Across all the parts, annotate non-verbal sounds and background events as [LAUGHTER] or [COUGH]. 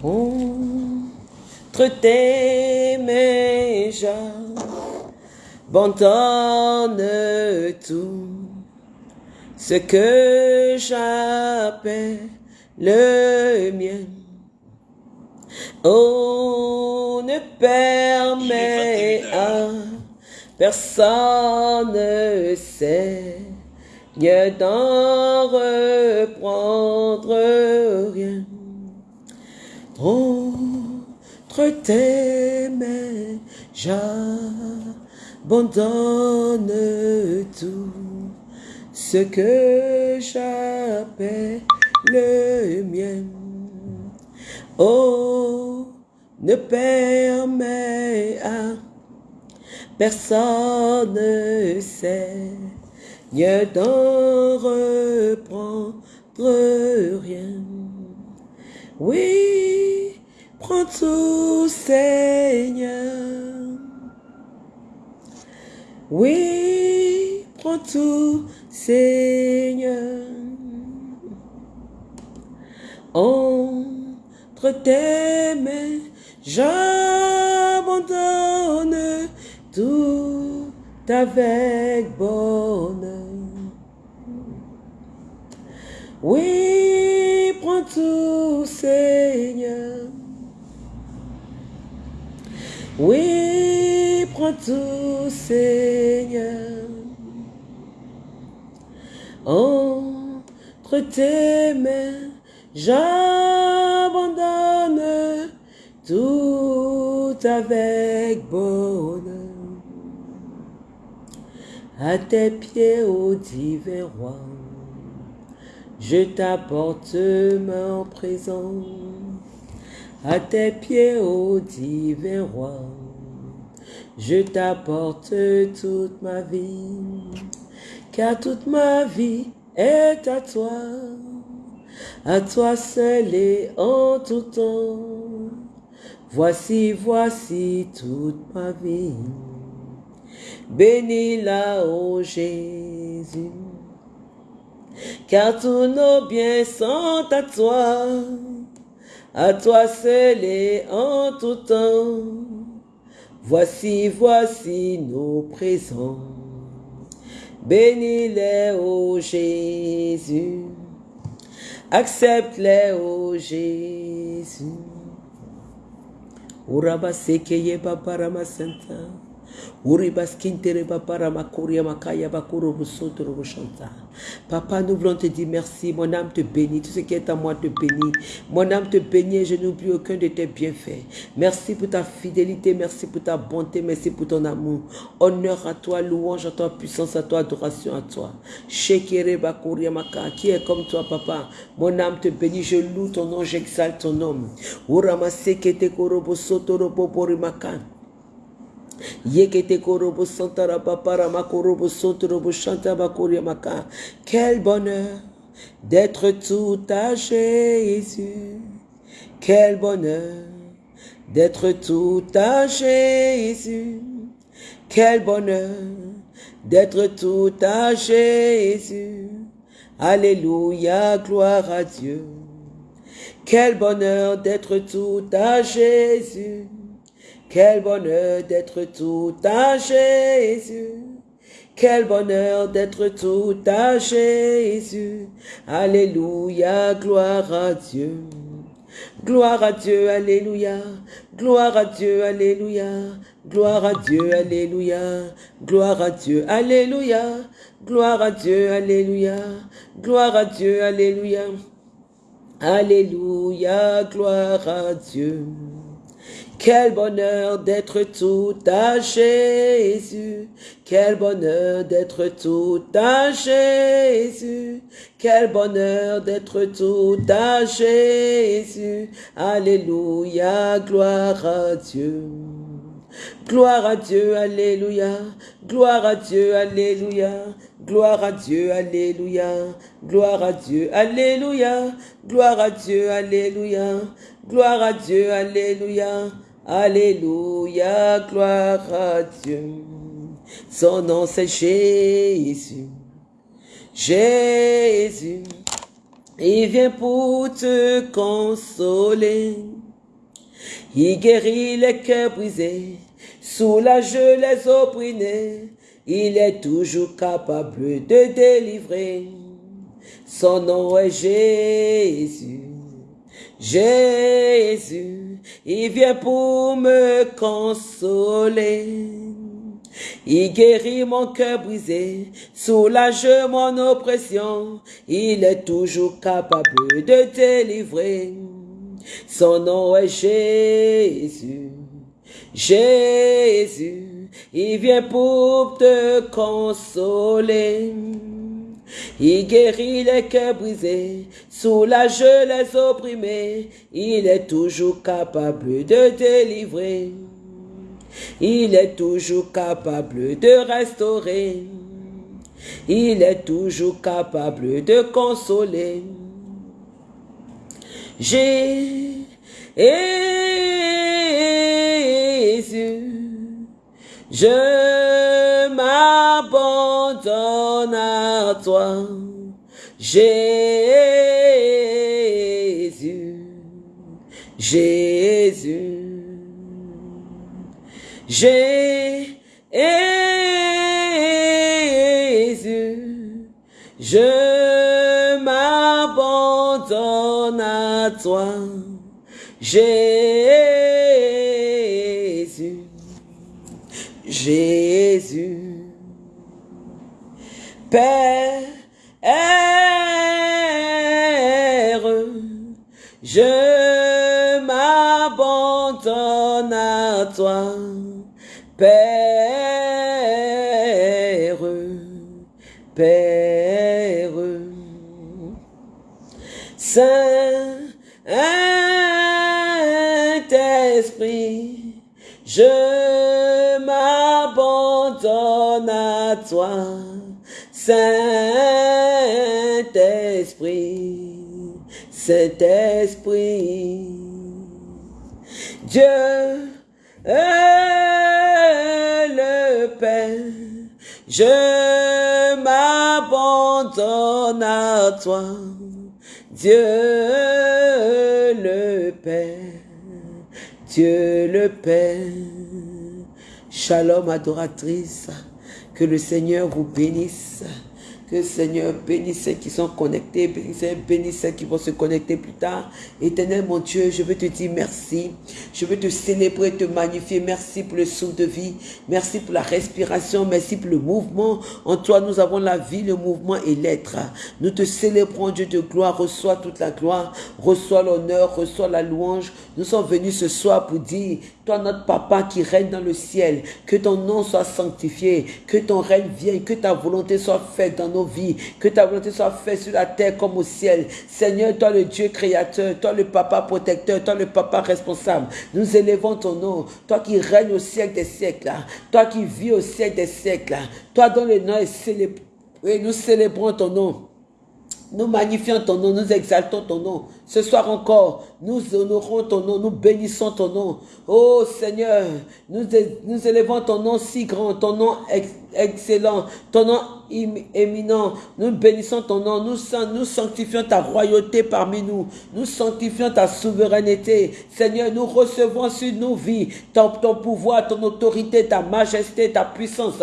Entre tes mains, j'abandonne tout ce que j'appelle le mien. Oh, ne permet à personne Seigneur d'en reprendre rien. Entre tes mains, j'abandonne tout ce que j'appelle le mien. Oh, ne permet à personne Seigneur d'en reprendre rien. Oui, prends tout Seigneur. Oui, prends tout Seigneur. Entre tes mains, j'abandonne tout avec bonheur. Oui, prends tout, Seigneur. Oui, prends tout, Seigneur. Entre tes mains, j'abandonne tout avec bonheur. À tes pieds, ô divin roi, je t'apporte mon présent. À tes pieds, ô divin roi, je t'apporte toute ma vie, car toute ma vie est à toi, à toi seul et en tout temps. Voici, voici toute ma vie. Bénis-la, ô Jésus, car tous nos biens sont à toi, à toi seul et en tout temps. Voici, voici nos présents. Bénis-les, ô Jésus. Accepte-les, ô Jésus. Papa, nous voulons te dire merci. Mon âme te bénit. Tout ce qui est à moi te bénit. Mon âme te bénit je n'oublie aucun de tes bienfaits. Merci pour ta fidélité. Merci pour ta bonté. Merci pour ton amour. Honneur à toi, louange à toi, puissance à toi, adoration à toi. Qui est comme toi, papa? Mon âme te bénit. Je loue ton nom, j'exalte ton nom. Yekete korobo santara. Quel bonheur d'être tout à Jésus. Quel bonheur d'être tout à Jésus. Quel bonheur d'être tout à Jésus. Alléluia, gloire à Dieu. Quel bonheur d'être tout à Jésus. Quel bonheur d'être tout à Jésus. Quel bonheur d'être tout à Jésus. Alléluia, gloire à Dieu. Gloire à Dieu, Alléluia. Gloire à Dieu, Alléluia. Gloire à Dieu, Alléluia. Gloire à Dieu, Alléluia. Gloire à Dieu, Alléluia. Gloire à Dieu, Alléluia. Alléluia, gloire à Dieu. Quel bonheur d'être tout à Jésus. Quel bonheur d'être tout à Jésus. Quel bonheur d'être tout à Jésus. Alléluia, gloire à Dieu. Gloire à Dieu, Alléluia. Gloire à Dieu, Alléluia. Gloire à Dieu, Alléluia. Gloire à Dieu, Alléluia. Gloire à Dieu, Alléluia. Gloire à Dieu, Alléluia. Alléluia, gloire à Dieu. Son nom c'est Jésus. Jésus. Il vient pour te consoler. Il guérit les cœurs brisés, soulage les opprimés. Il est toujours capable de délivrer. Son nom est Jésus. Jésus, il vient pour me consoler. Il guérit mon cœur brisé, soulage mon oppression. Il est toujours capable de délivrer. Son nom est Jésus. Jésus, il vient pour te consoler. Il guérit les cœurs brisés, soulage les opprimés. Il est toujours capable de délivrer. Il est toujours capable de restaurer. Il est toujours capable de consoler. Jésus, je m'abandonne à toi. Jésus, Jésus. Jésus, je m'abandonne à toi. Jésus, Jésus, Père, je m'abandonne à toi. Père, Père, Saint-Esprit, je toi, Saint-Esprit, Saint-Esprit, Dieu, le Père, je m'abandonne à toi, Dieu le Père, Dieu le Père. Shalom adoratrice, que le Seigneur vous bénisse. Que Seigneur bénisse ceux qui sont connectés, bénisse ceux qui vont se connecter plus tard. Éternel mon Dieu, je veux te dire merci. Je veux te célébrer, te magnifier. Merci pour le souffle de vie. Merci pour la respiration. Merci pour le mouvement. En toi, nous avons la vie, le mouvement et l'être. Nous te célébrons, Dieu de gloire. Reçois toute la gloire. Reçois l'honneur. Reçois la louange. Nous sommes venus ce soir pour dire toi, notre papa qui règne dans le ciel, que ton nom soit sanctifié, que ton règne vienne, que ta volonté soit faite dans nos vies, que ta volonté soit faite sur la terre comme au ciel. Seigneur, toi le Dieu créateur, toi le papa protecteur, toi le papa responsable, nous élevons ton nom. Toi qui règnes au siècle des siècles, toi qui vis au siècle des siècles, toi dont le nom est célébré. nous célébrons ton nom. Nous magnifions ton nom, nous exaltons ton nom. Ce soir encore, nous honorons ton nom, nous bénissons ton nom. Oh Seigneur, nous, nous élevons ton nom si grand, ton nom excellent, ton nom éminent. Nous bénissons ton nom, nous, sanctifions ta royauté parmi nous. Nous sanctifions ta souveraineté. Seigneur, nous recevons sur nos vies ton pouvoir, ton autorité, ta majesté, ta puissance.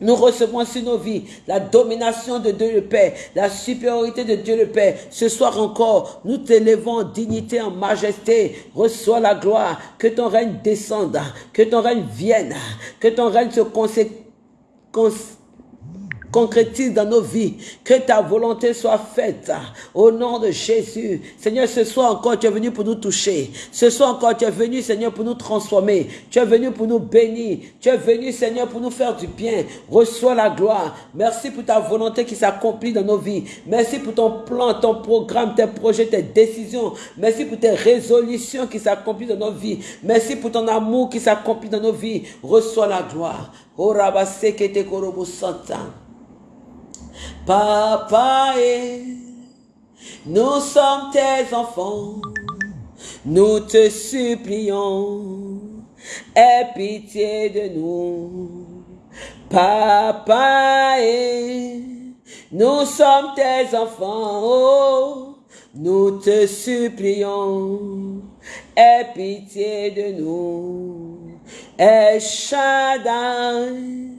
Nous recevons sur nos vies la domination de Dieu le Père, la supériorité de Dieu le Père. Ce soir encore, nous t'élevons en dignité, en majesté. Reçois la gloire, que ton règne descende, que ton règne vienne, que ton règne se consécre concrétise dans nos vies. Que ta volonté soit faite au nom de Jésus. Seigneur, ce soir encore, tu es venu pour nous toucher. Ce soir encore, tu es venu, Seigneur, pour nous transformer. Tu es venu pour nous bénir. Tu es venu, Seigneur, pour nous faire du bien. Reçois la gloire. Merci pour ta volonté qui s'accomplit dans nos vies. Merci pour ton plan, ton programme, tes projets, tes décisions. Merci pour tes résolutions qui s'accomplissent dans nos vies. Merci pour ton amour qui s'accomplit dans nos vies. Reçois la gloire. Oh, Papa, nous sommes tes enfants, nous te supplions, aie pitié de nous. Papa, nous sommes tes enfants, oh, nous te supplions, aie pitié de nous. Et Shaddai,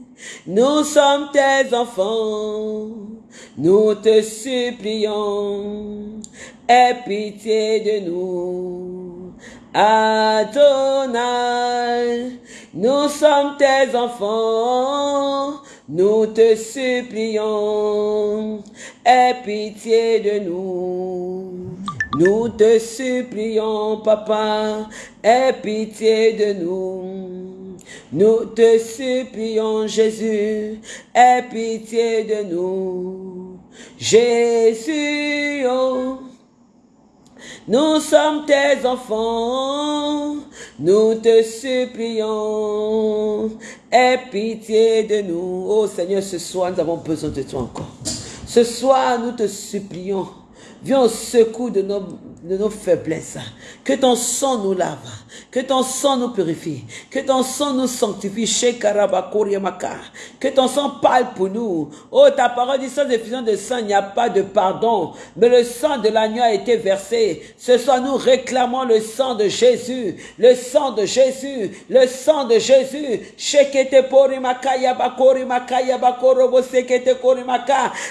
nous sommes tes enfants, nous te supplions, aie pitié de nous. Adonai, nous sommes tes enfants, nous te supplions, aie pitié de nous. Nous te supplions, papa, aie pitié de nous. Nous te supplions, Jésus, aie pitié de nous. Jésus, oh, nous sommes tes enfants, nous te supplions, aie pitié de nous. Oh Seigneur, ce soir, nous avons besoin de toi encore. Ce soir, nous te supplions. Viens au secours de nos, de nos faiblesses. Que ton sang nous lave. Que ton sang nous purifie. Que ton sang nous sanctifie. Que ton sang parle pour nous. Oh, ta parole dit sans effusion de sang, il n'y a pas de pardon. Mais le sang de l'agneau a été versé. Ce soir, nous réclamons le sang de Jésus. Le sang de Jésus. Le sang de Jésus.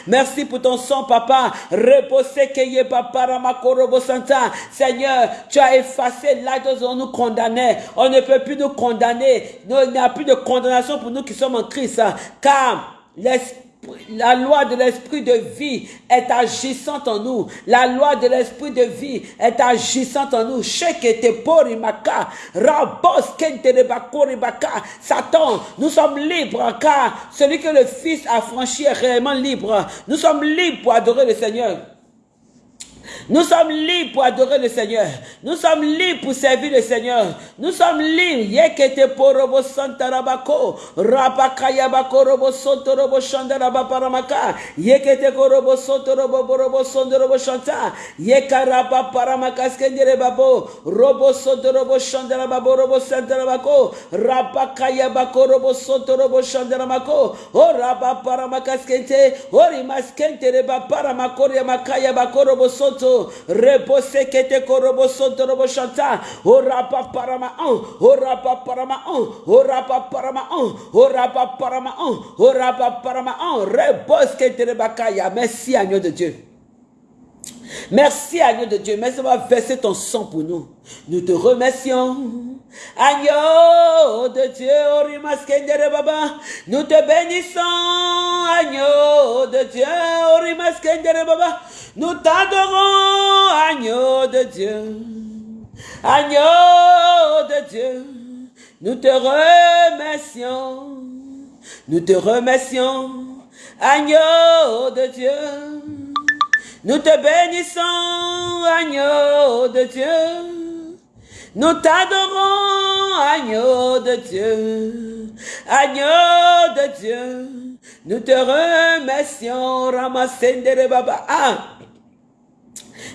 Merci pour ton sang, papa. Reposez Seigneur, tu as effacé l'acte où on nous condamnait. On ne peut plus nous condamner. Il n'y a plus de condamnation pour nous qui sommes en Christ. Car la loi de l'esprit de vie est agissante en nous. La loi de l'esprit de vie est agissante en nous. Satan, nous sommes libres car celui que le Fils a franchi est réellement libre. Nous sommes libres pour adorer le Seigneur. Nous sommes libres pour adorer le Seigneur. Nous sommes libres pour servir le Seigneur. Nous sommes libres. Yekete porobo santarabako. Rabakaya bakorobo sontorobo shandaraba paramaka. Yekete korobo sontorobo borobo sondorobo shanta. Yekaraba paramaka skendere babo. Robo sontorobo shandaraba borobo santarabako. Rabakaya bakorobo sontorobo shandaramako. O raba paramaka skente. Ori maskente reba paramakori makaya bakorobo soto repose kete korobo sonto robo shanta orapa parama on orapa parama on orapa parama on orapa parama on orapa parama on. Repose rebakaya merci agneau de Dieu Merci, agneau de Dieu. Merci d'avoir versé ton sang pour nous. Nous te remercions. Agneau de Dieu, Baba. Nous te bénissons, agneau de Dieu. Nous t'adorons, agneau de Dieu. Agneau de Dieu. Nous te remercions. Nous te remercions, agneau de Dieu. Nous te bénissons, agneau de Dieu. Nous t'adorons, agneau de Dieu. Agneau de Dieu. Nous te remercions, Ramasendere Baba. Ah!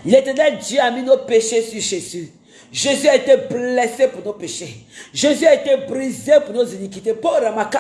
L'éternel Dieu a mis nos péchés sur Jésus. Jésus a été blessé pour nos péchés. Jésus a été brisé pour nos iniquités. Pour Ramaka.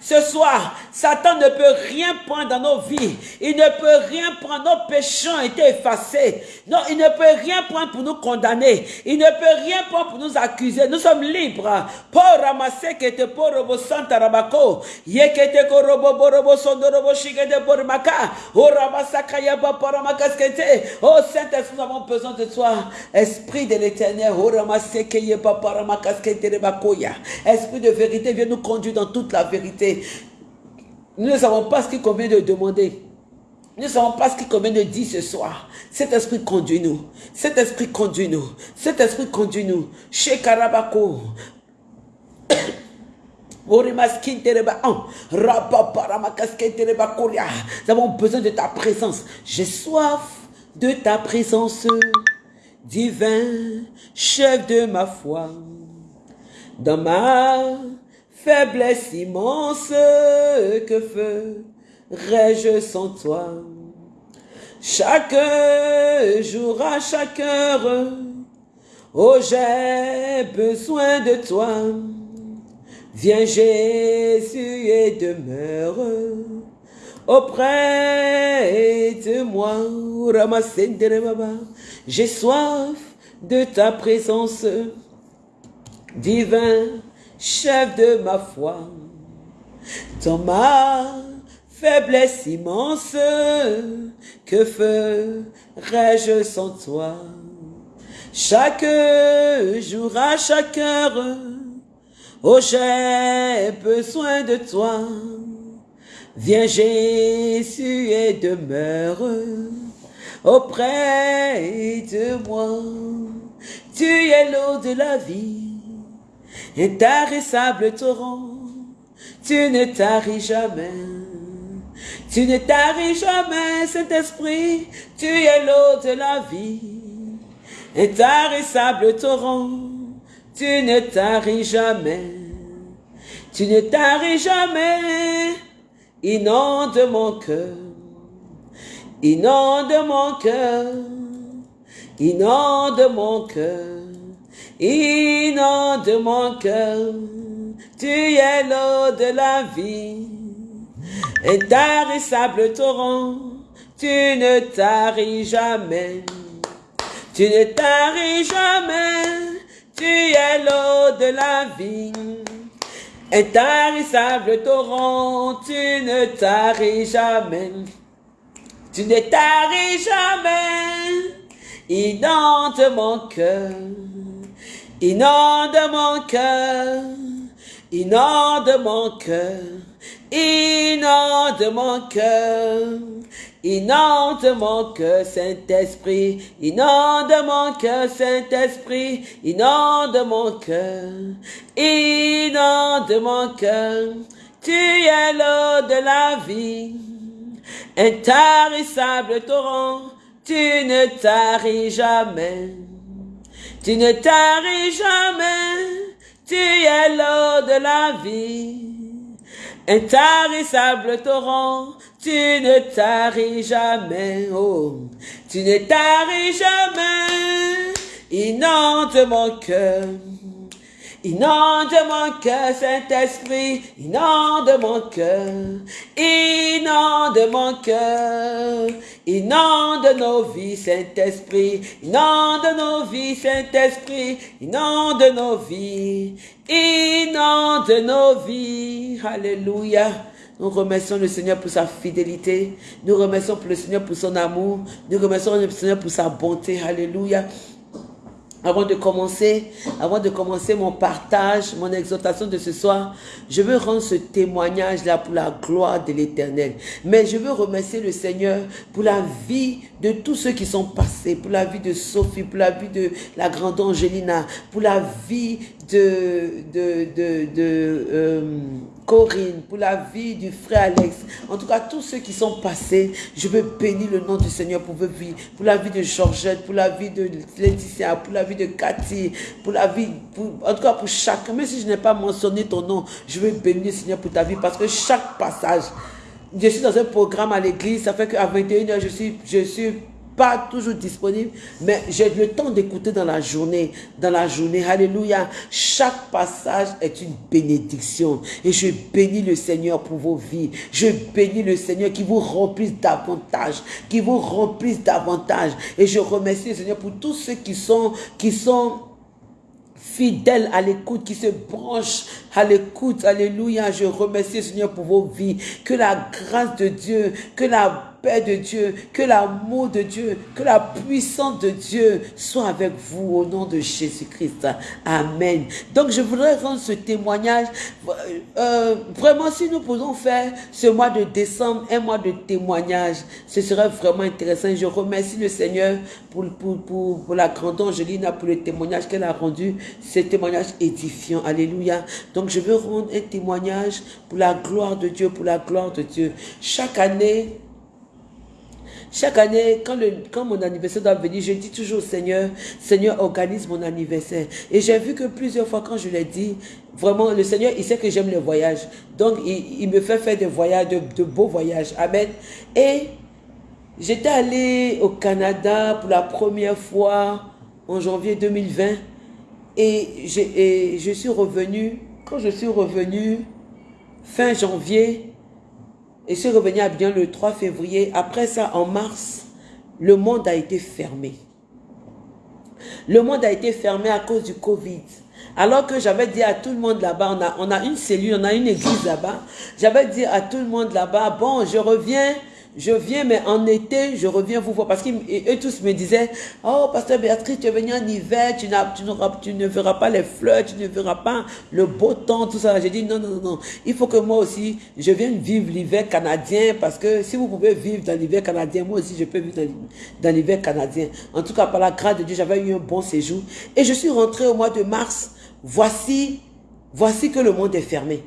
Ce soir, Satan ne peut rien prendre dans nos vies. Il ne peut rien prendre. Nos péchés ont été effacés. Non, il ne peut rien prendre pour nous condamner. Il ne peut rien prendre pour nous accuser. Nous sommes libres. Pour ramasser que te pour robo santa rabako. Yekete ko robo borobo sondo robo shigede pour maka. Oh ramasaka yaba pour ramakaskete. Oh Saint-Esprit, nous avons besoin de toi. Esprit de l'éternel. Oh. Esprit de vérité, viens nous conduire dans toute la vérité. Nous ne savons pas ce qu'il convient de demander. Nous ne savons pas ce qu'il convient de dire ce soir. Cet esprit conduit-nous. Cet esprit conduit-nous. Cet esprit conduit-nous. Chez Karabako. Nous avons besoin de ta présence. J'ai soif de ta présence, divin, chef de ma foi. Dans ma faiblesse immense, que ferais-je sans toi? Chaque jour, à chaque heure, oh j'ai besoin de toi. Viens Jésus et demeure auprès de moi. J'ai soif de ta présence, divin chef de ma foi. Dans ma faiblesse immense, que ferais-je sans toi? Chaque jour, à chaque heure, oh j'ai besoin de toi. Viens Jésus et demeure auprès de moi. Tu es l'eau de la vie, intarissable torrent. Tu ne taris jamais. Tu ne taris jamais, Saint-Esprit. Tu es l'eau de la vie, intarissable torrent. Tu ne taris jamais. Tu ne taris jamais. Inonde mon cœur. Inonde mon cœur. Inonde mon cœur. Inonde mon cœur. Tu es l'eau de la vie. Intarissable torrent. Tu ne taris jamais. Tu ne taris jamais. Tu es l'eau de la vie. Intarissable torrent, tu ne taris jamais. Tu ne taris jamais. Inonde mon cœur. Inonde mon cœur. Inonde mon cœur. Inonde mon cœur. Inonde mon cœur, Saint-Esprit. Inonde mon cœur, Saint-Esprit. Inonde mon cœur. Inonde mon cœur. Tu es l'eau de la vie. Intarissable torrent. Tu ne taris jamais. Tu ne taris jamais. Tu es l'eau de la vie. Intarissable torrent, tu ne taris jamais, oh, tu ne taris jamais, inonde mon cœur, inonde mon cœur, Saint-Esprit, inonde mon cœur, inonde mon cœur, inonde nos vies, Saint-Esprit, inonde nos vies, Saint-Esprit, inonde nos vies, inonde nos vies, Alléluia. Nous remercions le Seigneur pour sa fidélité. Nous remercions le Seigneur pour son amour. Nous remercions le Seigneur pour sa bonté. Alléluia. Avant de commencer, avant de commencer mon partage, mon exhortation de ce soir, je veux rendre ce témoignage-là pour la gloire de l'éternel. Mais je veux remercier le Seigneur pour la vie de tous ceux qui sont passés, pour la vie de Sophie, pour la vie de la grande Angelina, pour la vie de, de, de, euh, Corinne, pour la vie du frère Alex, en tout cas tous ceux qui sont passés, je veux bénir le nom du Seigneur pour vos vies, pour la vie de Georgette, pour la vie de Laetitia, pour la vie de Cathy, pour la vie, en tout cas pour chacun, même si je n'ai pas mentionné ton nom, je veux bénir le Seigneur pour ta vie parce que chaque passage, je suis dans un programme à l'église, ça fait qu'à 21h, je suis, je suis pas toujours disponible, mais j'ai le temps d'écouter dans la journée, dans la journée, alléluia. Chaque passage est une bénédiction et je bénis le Seigneur pour vos vies. Je bénis le Seigneur qui vous remplisse davantage, qui vous remplisse davantage et je remercie le Seigneur pour tous ceux qui sont, qui sont fidèles à l'écoute, qui se branchent à l'écoute. Alléluia. Je remercie le Seigneur pour vos vies. Que la grâce de Dieu, que la paix de Dieu, que l'amour de Dieu, que la puissance de Dieu soit avec vous au nom de Jésus-Christ. Amen. Donc je voudrais rendre ce témoignage. Euh, vraiment, si nous pouvons faire ce mois de décembre un mois de témoignage, ce serait vraiment intéressant. Je remercie le Seigneur pour, pour, pour, pour la grande Angelina, pour le témoignage qu'elle a rendu, ce témoignage édifiant. Alléluia. Donc je veux rendre un témoignage pour la gloire de Dieu, pour la gloire de Dieu. Chaque année, chaque année, quand, le, quand mon anniversaire doit venir, je dis toujours au Seigneur, Seigneur, organise mon anniversaire. Et j'ai vu que plusieurs fois, quand je l'ai dit, vraiment, le Seigneur, il sait que j'aime les voyages. Donc, il, me fait faire des voyages, de, beaux voyages. Amen. Et j'étais allé au Canada pour la première fois en janvier 2020. Et, et je suis revenu, quand je suis revenu fin janvier, et je suis revenu à Abidjan le 3 février. Après ça, en mars, le monde a été fermé. Le monde a été fermé à cause du Covid. Alors que j'avais dit à tout le monde là-bas, on a, on a une cellule, on a une église là-bas. J'avais dit à tout le monde là-bas, bon, je reviens je viens, mais en été, je reviens vous voir. Parce qu'eux tous me disaient, oh, pasteur Béatrice, tu es venu en hiver, tu, tu, tu, ne verras pas les fleurs, tu ne verras pas le beau temps, tout ça. J'ai dit, non, non, non, non. Il faut que moi aussi, je vienne vivre l'hiver canadien, parce que si vous pouvez vivre dans l'hiver canadien, moi aussi, je peux vivre dans l'hiver canadien. En tout cas, par la grâce de Dieu, j'avais eu un bon séjour. Et je suis rentré au mois de mars. Voici, voici que le monde est fermé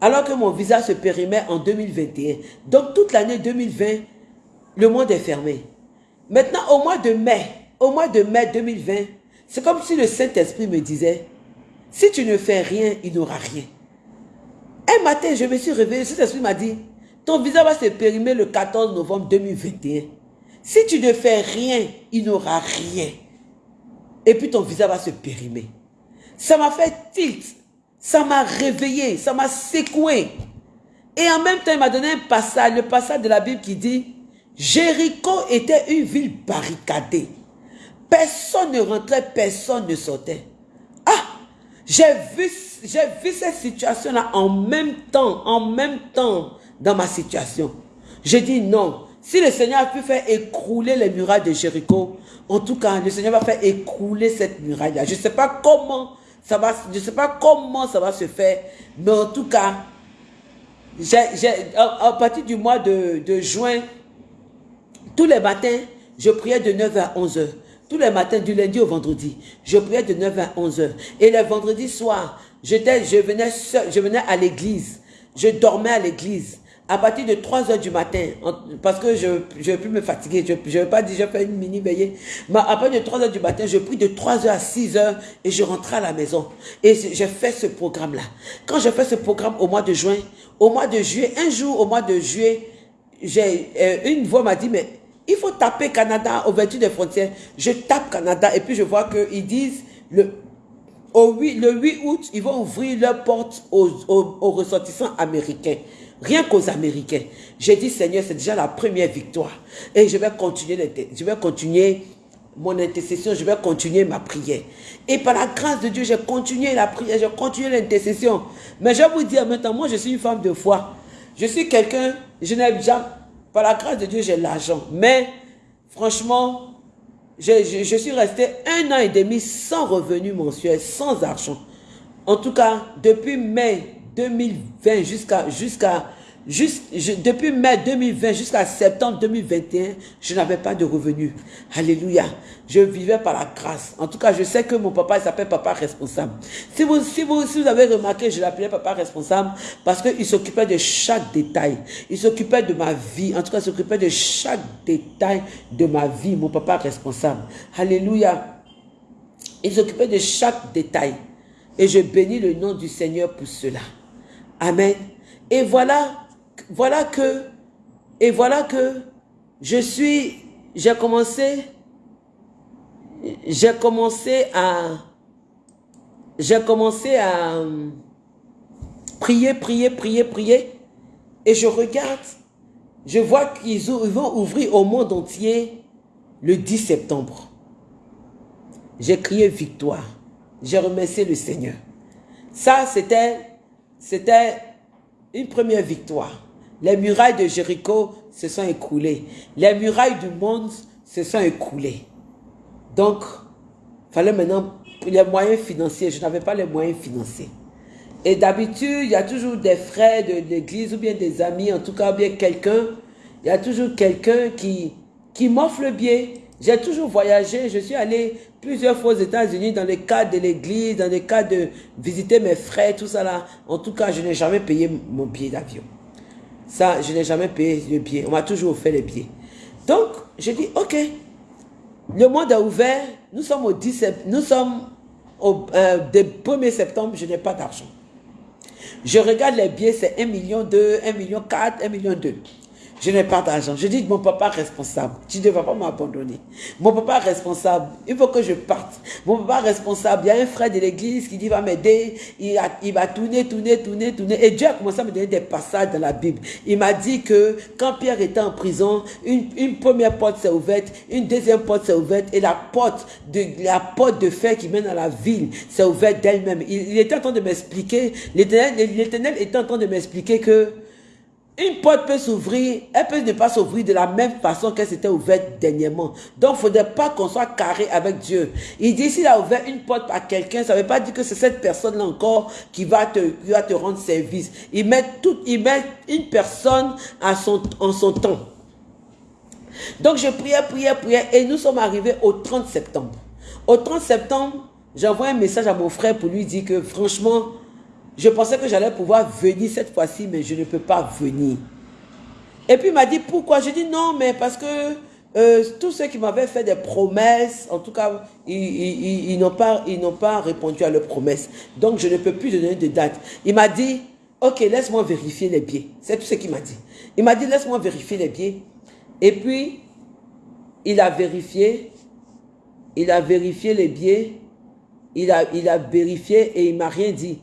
alors que mon visa se périmait en 2021. Donc toute l'année 2020, le monde est fermé. Maintenant, au mois de mai, au mois de mai 2020, c'est comme si le Saint-Esprit me disait, si tu ne fais rien, il n'y aura rien. Un matin, je me suis réveillé, le Saint-Esprit m'a dit, ton visa va se périmer le 14 novembre 2021. Si tu ne fais rien, il n'y aura rien. Et puis ton visa va se périmer. Ça m'a fait tilt. Ça m'a réveillé, ça m'a secoué. Et en même temps, il m'a donné un passage, le passage de la Bible qui dit, Jéricho était une ville barricadée. Personne ne rentrait, personne ne sortait. Ah, j'ai vu, vu cette situation-là en même temps, en même temps dans ma situation. J'ai dit non. Si le Seigneur a pu faire écrouler les murailles de Jéricho, en tout cas, le Seigneur va faire écrouler cette muraille-là. Je ne sais pas comment je ne sais pas comment ça va se faire, mais en tout cas, à, partir du mois de, juin, tous les matins, je priais de 9 à 11 heures. Tous les matins, du lundi au vendredi, je priais de 9 à 11 heures. Et le vendredi soir, je venais, je venais à l'église. Je dormais à l'église à partir de 3 heures du matin, parce que je ne vais plus me fatiguer, je ne vais pas dire je fais une mini veillée, mais à partir de 3 heures du matin, je prie de 3 heures à 6 heures et je rentre à la maison. Et j'ai fait ce programme-là. Quand je fais ce programme au mois de juin, au mois de juillet, un jour au mois de juillet, j'ai euh, une voix m'a dit, mais il faut taper Canada au ouverture des frontières. Je tape Canada et puis je vois qu'ils disent, le, au 8, le 8 août, ils vont ouvrir leurs portes aux, aux ressortissants américains. Rien qu'aux Américains. J'ai dit, Seigneur, c'est déjà la première victoire. Et je vais continuer, je vais continuer mon intercession, je vais continuer ma prière. Et par la grâce de Dieu, j'ai continué la prière, j'ai continué l'intercession. Mais je vais vous dire maintenant, moi je suis une femme de foi. Je suis quelqu'un, je n'aime jamais, par la grâce de Dieu, j'ai l'argent. Mais franchement, je, je, suis resté un an et demi sans revenu mensuel, sans argent. En tout cas, depuis mai 2020 jusqu'à jusqu'à juste depuis mai 2020 jusqu'à septembre 2021, je n'avais pas de revenus. Alléluia. Je vivais par la grâce. En tout cas, je sais que mon papa s'appelle papa responsable. Si vous, vous, si vous avez remarqué, je l'appelais papa responsable parce qu'il s'occupait de chaque détail. Il s'occupait de ma vie. En tout cas, il s'occupait de chaque détail de ma vie. Mon papa responsable. Alléluia. Il s'occupait de chaque détail. Et je bénis le nom du Seigneur pour cela. Amen. Et voilà, voilà que, et voilà que je suis, j'ai commencé, j'ai commencé à, j'ai commencé à euh, prier, prier, prier, prier. Et je regarde, je vois qu'ils vont ouvrir au monde entier le 10 septembre. J'ai crié victoire. J'ai remercié le Seigneur. Ça, c'était c'était une première victoire. Les murailles de Jéricho se sont écroulées. Les murailles du monde se sont écroulées. Donc, il fallait maintenant les moyens financiers. Je n'avais pas les moyens financiers. Et d'habitude, il y a toujours des frères de l'église ou bien des amis, en tout cas, bien quelqu'un. Il y a toujours quelqu'un qui, qui m'offre le billet. J'ai toujours voyagé. Je suis allé plusieurs fois aux États-Unis dans le cadre de l'église, dans le cadre de visiter mes frères, tout ça là. En tout cas, je n'ai jamais payé mon billet d'avion. Ça, je n'ai jamais payé le billet. On m'a toujours fait les billets. Donc, je dis, ok, le monde a ouvert. Nous sommes au 10 nous sommes au 1er euh, septembre, je n'ai pas d'argent. Je regarde les billets, c'est 1 million 2, 1 million 4, 1 million 2. Je n'ai pas d'argent. Je dis, mon papa responsable, tu ne vas pas m'abandonner. Mon papa responsable, il faut que je parte. Mon papa responsable, il y a un frère de l'église qui dit, va m'aider. Il, va tourner, tourner, tourner, tourner. Et Dieu a commencé à me donner des passages dans la Bible. Il m'a dit que quand Pierre était en prison, une, première porte s'est ouverte, une deuxième porte s'est ouverte et la porte de, la porte de fer qui mène à la ville s'est ouverte d'elle-même. Il était en train de m'expliquer, l'éternel était en train de m'expliquer que une porte peut s'ouvrir, elle peut ne pas s'ouvrir de la même façon qu'elle s'était ouverte dernièrement. Donc, il ne faudrait pas qu'on soit carré avec Dieu. Il dit, s'il a ouvert une porte à quelqu'un, ça ne veut pas dire que c'est cette personne-là encore qui va, te, qui va te rendre service. Il met, il met une personne à son, en son temps. Donc, je priais, priais, priais, et nous sommes arrivés au 30 septembre. Au 30 septembre, j'envoie un message à mon frère pour lui dire que, franchement, je pensais que j'allais pouvoir venir cette fois-ci, mais je ne peux pas venir. Et puis il m'a dit pourquoi? Je dis non, mais parce que euh, tous ceux qui m'avaient fait des promesses, en tout cas, ils, n'ont pas, répondu à leurs promesses. Donc je ne peux plus donner de date. Il m'a dit, ok, laisse-moi vérifier les billets. C'est tout ce qu'il m'a dit. Il m'a dit, laisse-moi vérifier les billets. Et puis, il a vérifié, il a vérifié les billets, il a, il a vérifié et il m'a rien dit.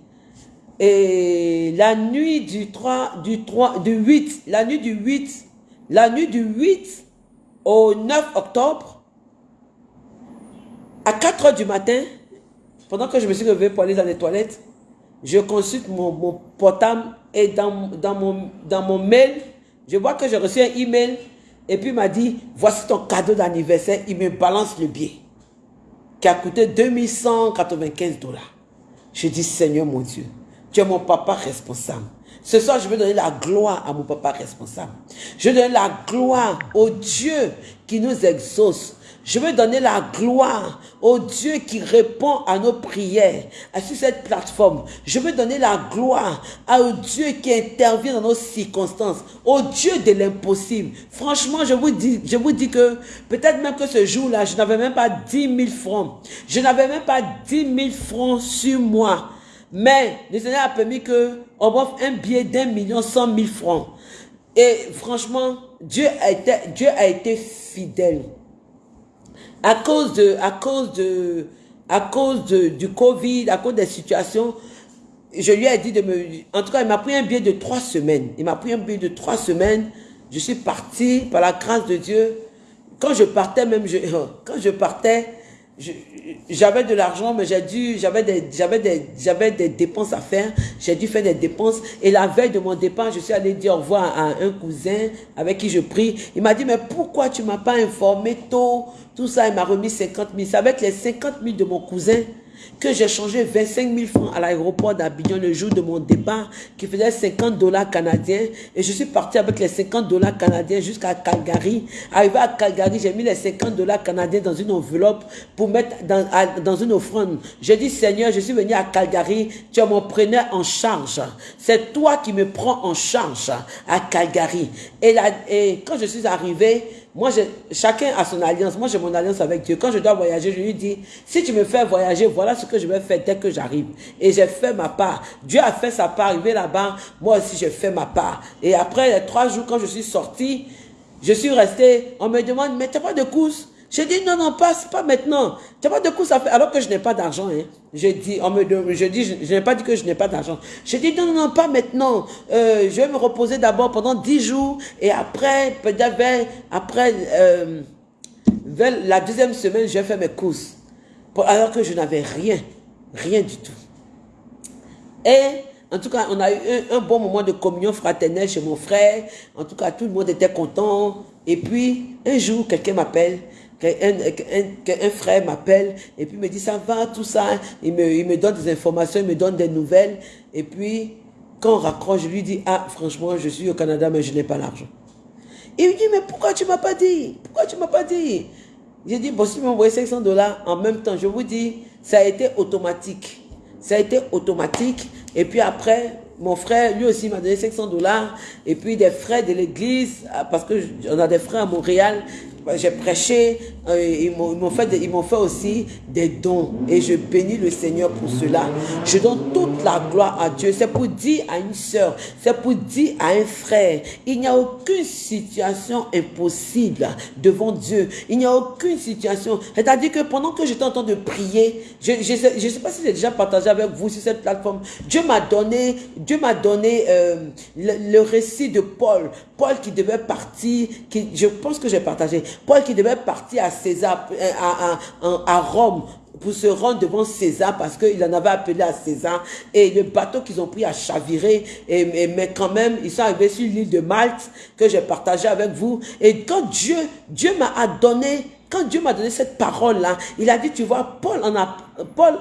Et la nuit du 3, du 3, du 8, la nuit du 8, la nuit du 8 au 9 octobre, à 4 heures du matin, pendant que je me suis levé pour aller dans les toilettes, je consulte mon, portable et dans, dans, mon, dans mon mail, je vois que j'ai reçu un email et puis il m'a dit, voici ton cadeau d'anniversaire, il me balance le billet qui a coûté 2195 dollars. Je dis, Seigneur mon Dieu, tu es mon papa responsable. Ce soir, je veux donner la gloire à mon papa responsable. Je veux donner la gloire au Dieu qui nous exauce. Je veux donner la gloire au Dieu qui répond à nos prières sur cette plateforme. Je veux donner la gloire au Dieu qui intervient dans nos circonstances, au Dieu de l'impossible. Franchement, je vous dis, je vous dis que peut-être même que ce jour-là, je n'avais même pas 10 000 francs. Je n'avais même pas 10 000 francs sur moi. Mais le Seigneur a permis qu'on m'offre un billet d'un million cent mille francs. Et franchement, Dieu a été, Dieu a été fidèle. À cause de, à cause de, à cause de, du Covid, à cause des situations, je lui ai dit de me... En tout cas, il m'a pris un billet de trois semaines. Il m'a pris un billet de trois semaines. Je suis parti par la grâce de Dieu. Quand je partais, même, je, [LAUGHS] quand je partais, j'avais de l'argent, mais j'ai dû, j'avais des, j'avais des, j'avais des dépenses à faire. J'ai dû faire des dépenses. Et la veille de mon départ, je suis allé dire au revoir à un cousin avec qui je prie. Il m'a dit, mais pourquoi tu m'as pas informé tôt? Tout ça, il m'a remis 50 000. C'est avec les 50 000 de mon cousin que j'ai changé 25 000 francs à l'aéroport d'Abidjan le jour de mon départ, qui faisait 50 dollars canadiens. Et je suis parti avec les 50 dollars canadiens jusqu'à Calgary. Arrivé à Calgary, j'ai mis les 50 dollars canadiens dans une enveloppe pour mettre dans, dans une offrande. J'ai dit, Seigneur, je suis venu à Calgary, tu m'en prenais en charge. C'est toi qui me prends en charge à Calgary. Et, là, et quand je suis arrivé, moi, chacun a son alliance. Moi, j'ai mon alliance avec Dieu. Quand je dois voyager, je lui dis, si tu me fais voyager, voilà ce que je vais faire dès que j'arrive. Et j'ai fait ma part. Dieu a fait sa part. Arrivé là-bas, moi aussi, j'ai fait ma part. Et après trois jours, quand je suis sorti, je suis resté. On me demande, mais tu pas de course? J'ai dit, non, non, pas, pas maintenant. Tu vois, de coup, ça fait, alors que je n'ai pas d'argent, hein. J'ai dit, on me, je dis, je, n'ai pas dit que je n'ai pas d'argent. J'ai dit, non, non, pas maintenant. Euh, je vais me reposer d'abord pendant dix jours et après, peut-être, après, euh, la deuxième semaine, je vais faire mes courses. Alors que je n'avais rien, rien du tout. Et, en tout cas, on a eu un, un, bon moment de communion fraternelle chez mon frère. En tout cas, tout le monde était content. Et puis, un jour, quelqu'un m'appelle qu'un frère m'appelle et puis me dit ça va, tout ça. Il me, il me donne des informations, il me donne des nouvelles. Et puis, quand on raccroche, je lui dis, ah, franchement, je suis au Canada, mais je n'ai pas l'argent. Il me dit, mais pourquoi tu m'as pas dit? Pourquoi tu m'as pas dit? J'ai dit, bon, si tu m'envoies 500 dollars en même temps, je vous dis, ça a été automatique. Ça a été automatique. Et puis après, mon frère, lui aussi, m'a donné 500 dollars. Et puis des frais de l'église, ah, parce qu'on a des frères à Montréal j'ai prêché, euh, ils m'ont fait, fait aussi des dons et je bénis le Seigneur pour cela. Je donne toute la gloire à Dieu. C'est pour dire à une soeur, c'est pour dire à un frère, il n'y a aucune situation impossible devant Dieu. Il n'y a aucune situation. C'est-à-dire que pendant que j'étais en train de prier, je ne sais, sais, pas si j'ai déjà partagé avec vous sur cette plateforme, Dieu m'a donné, Dieu m'a donné euh, le, récit de Paul. Paul qui devait partir, qui, je pense que j'ai partagé, Paul qui devait partir à César, euh, à, à, à Rome pour se rendre devant César parce qu'il en avait appelé à César. Et le bateau qu'ils ont pris a chaviré. Et, mais quand même ils sont arrivés sur l'île de Malte que j'ai partagé avec vous. Et quand Dieu Dieu m'a donné quand Dieu m'a donné cette parole là il a dit tu vois Paul en a Paul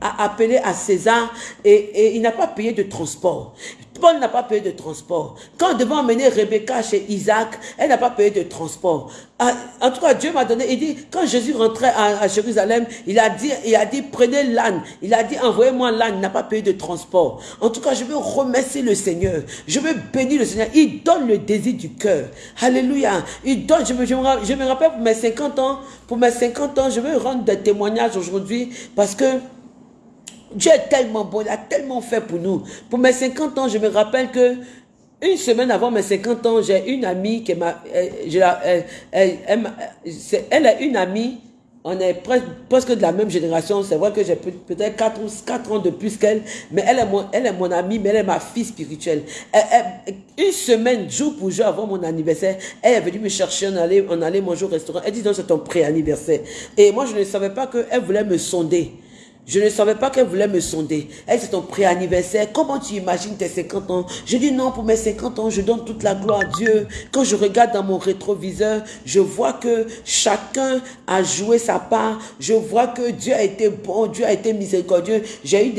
a appelé à César et, et il n'a pas payé de transport. Paul n'a pas payé de transport. Quand on devait emmener Rebecca chez Isaac, elle n'a pas payé de transport. Ah, en tout cas, Dieu m'a donné, il dit, quand Jésus rentrait à, Jérusalem, il a dit, il a dit, prenez l'âne. Il a dit, envoyez-moi l'âne, il n'a pas payé de transport. En tout cas, je veux remercier le Seigneur. Je veux bénir le Seigneur. Il donne le désir du cœur. Alléluia. Il donne, je me, je me rappelle pour mes 50 ans, pour mes 50 ans, je veux rendre des témoignages aujourd'hui parce que Dieu est tellement bon, il a tellement fait pour nous. Pour mes 50 ans, je me rappelle que une semaine avant mes 50 ans, j'ai une amie qui m'a... Elle, elle, elle, est une amie, on est presque, de la même génération. C'est vrai que j'ai peut-être 4, 4 ans de plus qu'elle, mais elle est, mon, elle est mon amie, mais elle est ma fille spirituelle. une semaine, jour pour jour avant mon anniversaire, elle est venue me chercher, on allait, on allait manger au restaurant. Elle dit, donc c'est ton pré-anniversaire. Et moi, je ne savais pas qu'elle voulait me sonder. Je ne savais pas qu'elle voulait me sonder. Elle, c'est ton pré-anniversaire. Comment tu imagines tes 50 ans? Je dis non, pour mes 50 ans, je donne toute la gloire à Dieu. Quand je regarde dans mon rétroviseur, je vois que chacun a joué sa part. Je vois que Dieu a été bon, Dieu a été miséricordieux. J'ai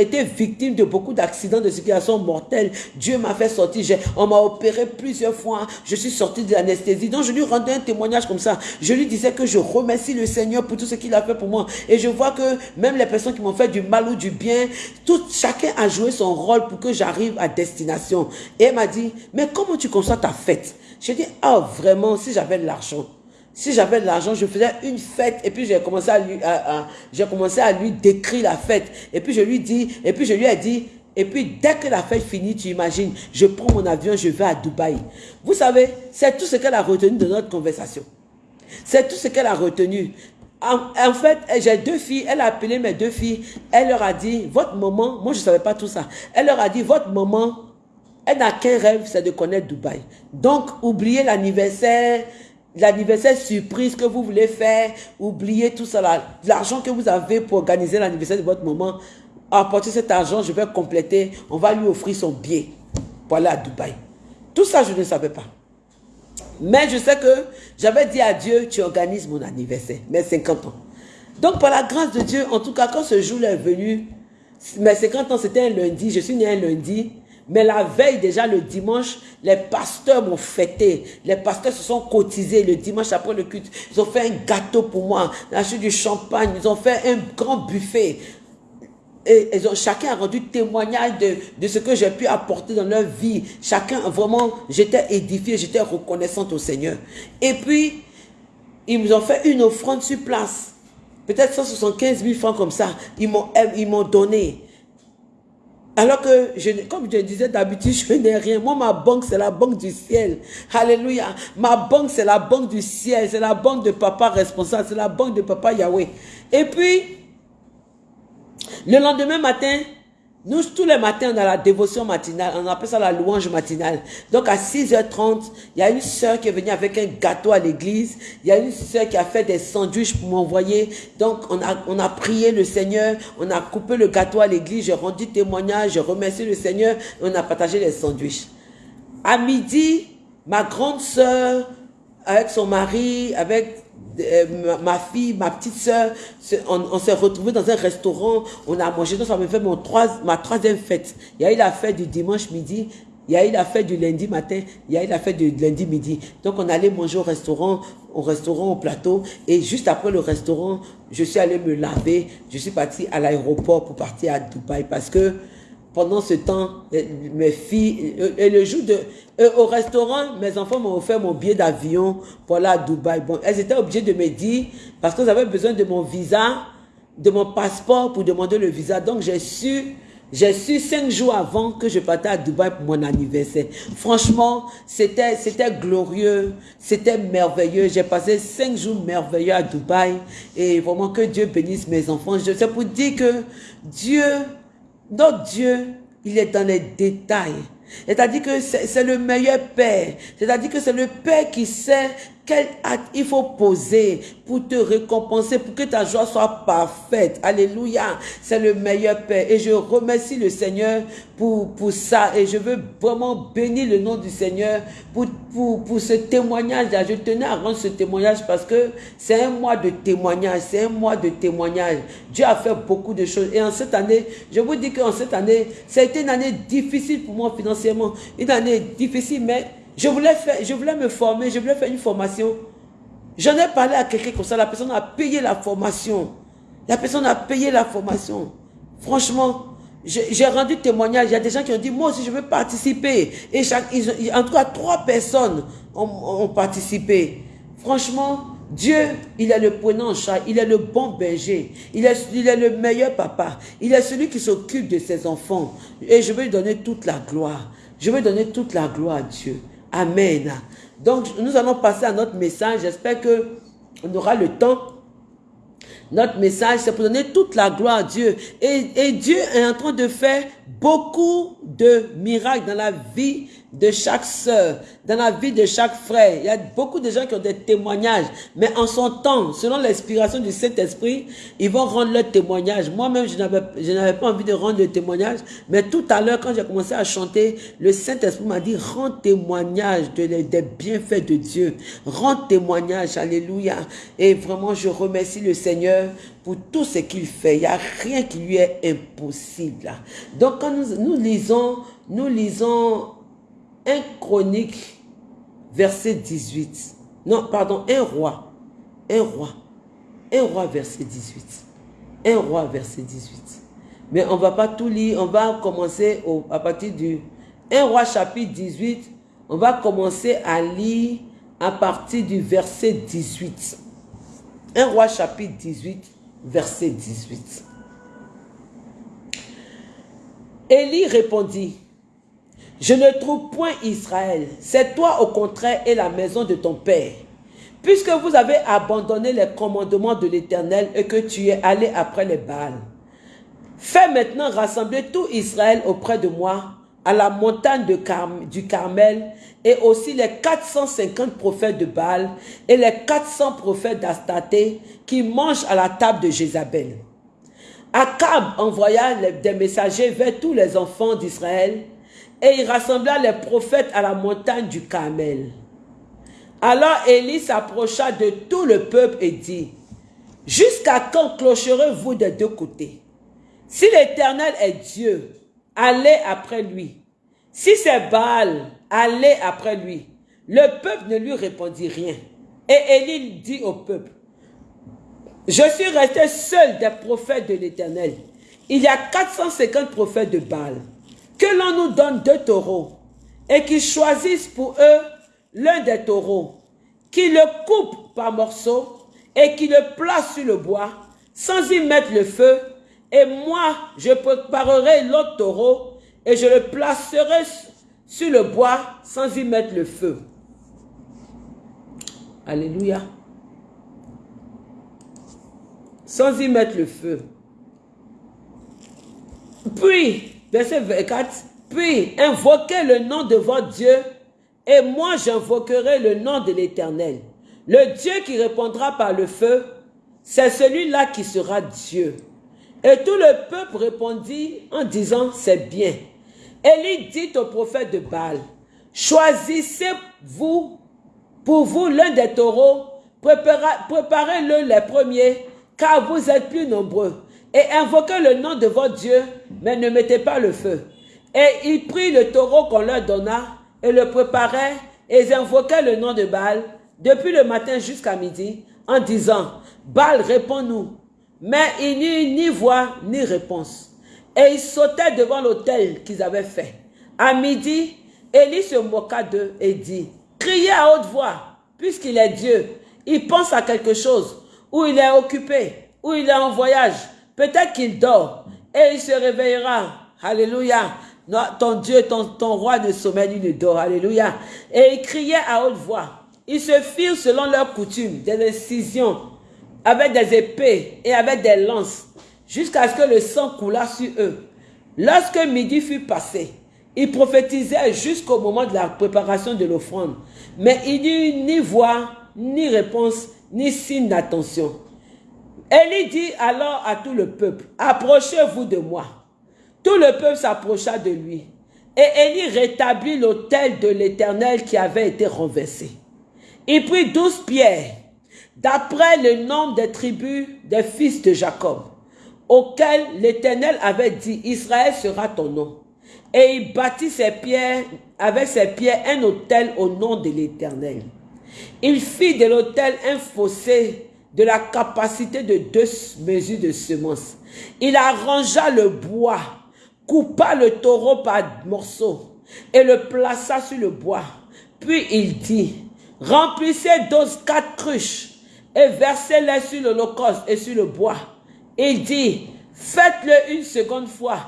été victime de beaucoup d'accidents, de situations mortelles. Dieu m'a fait sortir. On m'a opéré plusieurs fois. Je suis sorti de l'anesthésie. Donc, je lui rendais un témoignage comme ça. Je lui disais que je remercie le Seigneur pour tout ce qu'il a fait pour moi. Et je vois que même les personnes qui m'ont fait du mal ou du bien, tout, chacun a joué son rôle pour que j'arrive à destination. Et elle m'a dit, mais comment tu conçois ta fête? J'ai dit, ah vraiment, si j'avais de l'argent. Si j'avais de l'argent, je faisais une fête et puis j'ai commencé à lui, j'ai commencé à lui décrire la fête. Et puis je lui dis, et puis je lui ai dit, et puis dès que la fête finit, tu imagines, je prends mon avion, je vais à Dubaï. Vous savez, c'est tout ce qu'elle a retenu de notre conversation. C'est tout ce qu'elle a retenu. En, fait, j'ai deux filles, elle a appelé mes deux filles, elle leur a dit, votre maman, moi je ne savais pas tout ça, elle leur a dit, votre maman, elle n'a qu'un rêve, c'est de connaître Dubaï. Donc, oubliez l'anniversaire, l'anniversaire surprise que vous voulez faire, oubliez tout ça, l'argent que vous avez pour organiser l'anniversaire de votre maman, apportez cet argent, je vais compléter, on va lui offrir son billet pour aller à Dubaï. Tout ça, je ne savais pas. Mais je sais que j'avais dit à Dieu, tu organises mon anniversaire, mes 50 ans. Donc par la grâce de Dieu, en tout cas, quand ce jour est venu, mes 50 ans, c'était un lundi, je suis né un lundi, mais la veille déjà, le dimanche, les pasteurs m'ont fêté. Les pasteurs se sont cotisés le dimanche après le culte. Ils ont fait un gâteau pour moi, ils ont du champagne, ils ont fait un grand buffet et ont, chacun a rendu témoignage de, ce que j'ai pu apporter dans leur vie. Chacun, vraiment, j'étais édifié, j'étais reconnaissante au Seigneur. Et puis, ils nous ont fait une offrande sur place. Peut-être 175 000 francs comme ça. Ils m'ont donné. Alors que, je, comme je disais d'habitude, [LAUGHS] je n'ai rien. Moi, ma banque, c'est la banque du ciel. Alléluia. Ma banque, c'est la banque du ciel. C'est la banque de papa responsable. C'est la banque de papa Yahweh. Et puis, le lendemain matin, nous, tous les matins, on a la dévotion matinale. On appelle ça la louange matinale. Donc, à 6h30, il y a une soeur qui est venue avec un gâteau à l'église. Il y a une soeur qui a fait des sandwichs pour m'envoyer. Donc, on a, on a prié le Seigneur. On a coupé le gâteau à l'église. J'ai rendu témoignage. J'ai remercié le Seigneur. on a partagé les sandwichs. À midi, ma grande soeur, avec son mari, avec ma, fille, ma petite soeur, on, s'est retrouvés dans un restaurant, on a mangé, donc ça me fait mon ma troisième fête. Il y a eu la fête du dimanche midi, il y a eu la fête du lundi matin, il y a eu la fête du lundi midi. Donc on allait manger au restaurant, au restaurant, au plateau. Et juste après le restaurant, je suis allé me laver. Je suis parti à l'aéroport pour partir à Dubaï parce que pendant ce temps, mes filles, et le jour de, au restaurant, mes enfants m'ont offert mon billet d'avion pour aller à Dubaï. Bon, elles étaient obligées de me dire, parce qu'elles avaient besoin de mon visa, de mon passeport pour demander le visa. Donc, j'ai su j'ai su cinq jours avant que je partais à Dubaï pour mon anniversaire. Franchement, c'était c'était glorieux, c'était merveilleux. J'ai passé cinq jours merveilleux à Dubaï et vraiment que Dieu bénisse mes enfants. Je sais pour dire que Dieu, notre Dieu, il est dans les détails. C'est-à-dire que c'est le meilleur Père. C'est-à-dire que c'est le Père qui sait quel acte il faut poser pour te récompenser, pour que ta joie soit parfaite. Alléluia. C'est le meilleur Père. Et je remercie le Seigneur pour, pour ça. Et je veux vraiment bénir le nom du Seigneur pour, pour, pour ce témoignage-là. Je tenais à rendre ce témoignage parce que c'est un mois de témoignage. C'est un mois de témoignage. Dieu a fait beaucoup de choses. Et en cette année, je vous dis qu'en cette année, ça a été une année difficile pour moi financièrement. Une année difficile, mais je voulais, faire, je voulais me former, je voulais faire une formation. J'en ai parlé à quelqu'un comme ça, la personne a payé la formation. La personne a payé la formation. Franchement, j'ai rendu témoignage. Il y a des gens qui ont dit, moi aussi, je veux participer. Et chaque, en tout cas, trois personnes ont, participé. Franchement, Dieu, il est le prenant en charge, il est le bon berger, il est, il est le meilleur papa, il est celui qui s'occupe de ses enfants. Et je veux lui donner toute la gloire. Je veux donner toute la gloire à Dieu. Amen. Donc, nous allons passer à notre message. J'espère que on aura le temps. Notre message, c'est pour donner toute la gloire à Dieu. Et, et Dieu est en train de faire beaucoup de miracles dans la vie de chaque sœur, dans la vie de chaque frère. Il y a beaucoup de gens qui ont des témoignages, mais en son temps, selon l'inspiration du Saint-Esprit, ils vont rendre leur témoignage. Moi-même, je n'avais pas envie de rendre le témoignage, mais tout à l'heure, quand j'ai commencé à chanter, le Saint-Esprit m'a dit, rends témoignage de, des bienfaits de Dieu. Rends témoignage, alléluia. Et vraiment, je remercie le Seigneur pour tout ce qu'il fait. Il n'y a rien qui lui est impossible. Donc, quand nous, nous lisons, nous lisons 1 Chronique, verset 18. Non, pardon, un roi. Un roi. Un roi, verset 18. Un roi, verset 18. Mais on ne va pas tout lire. On va commencer à partir du 1 roi, chapitre 18. On va commencer à lire à partir du verset 18. 1 roi, chapitre 18, verset 18. Élie répondit, je ne trouve point Israël. C'est toi au contraire et la maison de ton père. Puisque vous avez abandonné les commandements de l'Éternel et que tu es allé après les Baals. Fais maintenant rassembler tout Israël auprès de moi à la montagne du Carmel et aussi les 450 prophètes de Baal et les 400 prophètes d'Astaté qui mangent à la table de Jézabel. Akab envoya des messagers vers tous les enfants d'Israël et il rassembla les prophètes à la montagne du Carmel. Alors Élie s'approcha de tout le peuple et dit, Jusqu'à quand clocherez-vous des deux côtés? Si l'Éternel est Dieu, allez après lui. Si c'est Baal, allez après lui. Le peuple ne lui répondit rien. Et Élie dit au peuple, Je suis resté seul des prophètes de l'Éternel. Il y a 450 prophètes de Baal que l'on nous donne deux taureaux et qu'ils choisissent pour eux l'un des taureaux, qu'ils le coupent par morceaux et qu'ils le placent sur le bois sans y mettre le feu. Et moi, je préparerai l'autre taureau et je le placerai sur le bois sans y mettre le feu. Alléluia. Sans y mettre le feu. Puis, verset 24, puis invoquez le nom de votre Dieu et moi j'invoquerai le nom de l'Éternel. Le Dieu qui répondra par le feu, c'est celui-là qui sera Dieu. Et tout le peuple répondit en disant, c'est bien. Élie dit au prophète de Baal, choisissez-vous pour vous l'un des taureaux, préparez-le les premiers, car vous êtes plus nombreux et invoquez le nom de votre Dieu, mais ne mettez pas le feu. Et ils prirent le taureau qu'on leur donna et le préparaient et ils invoquaient le nom de Baal depuis le matin jusqu'à midi en disant, Baal, réponds-nous. Mais il n'y eut ni voix ni réponse. Et ils sautaient devant l'autel qu'ils avaient fait. À midi, Élie se moqua d'eux et dit, criez à haute voix, puisqu'il est Dieu. Il pense à quelque chose, ou il est occupé, ou il est en voyage. Peut-être qu'il dort et il se réveillera. Alléluia. ton Dieu, ton, ton roi ne sommeille ni ne dort. Alléluia. Et ils criaient à haute voix. Ils se firent selon leur coutume des incisions avec des épées et avec des lances jusqu'à ce que le sang coulât sur eux. Lorsque midi fut passé, ils prophétisaient jusqu'au moment de la préparation de l'offrande. Mais il n'y eut ni voix, ni réponse, ni signe d'attention. Élie dit alors à tout le peuple, approchez-vous de moi. Tout le peuple s'approcha de lui. Et Élie rétablit l'autel de l'Éternel qui avait été renversé. Il prit douze pierres, d'après le nombre des tribus des fils de Jacob, auxquels l'Éternel avait dit, Israël sera ton nom. Et il bâtit ses pierres, avec ses pierres un autel au nom de l'Éternel. Il fit de l'autel un fossé de la capacité de deux mesures de semences. Il arrangea le bois, coupa le taureau par morceaux et le plaça sur le bois. Puis il dit, remplissez d'eau quatre cruches et versez-les sur l'holocauste et sur le bois. Il dit, faites-le une seconde fois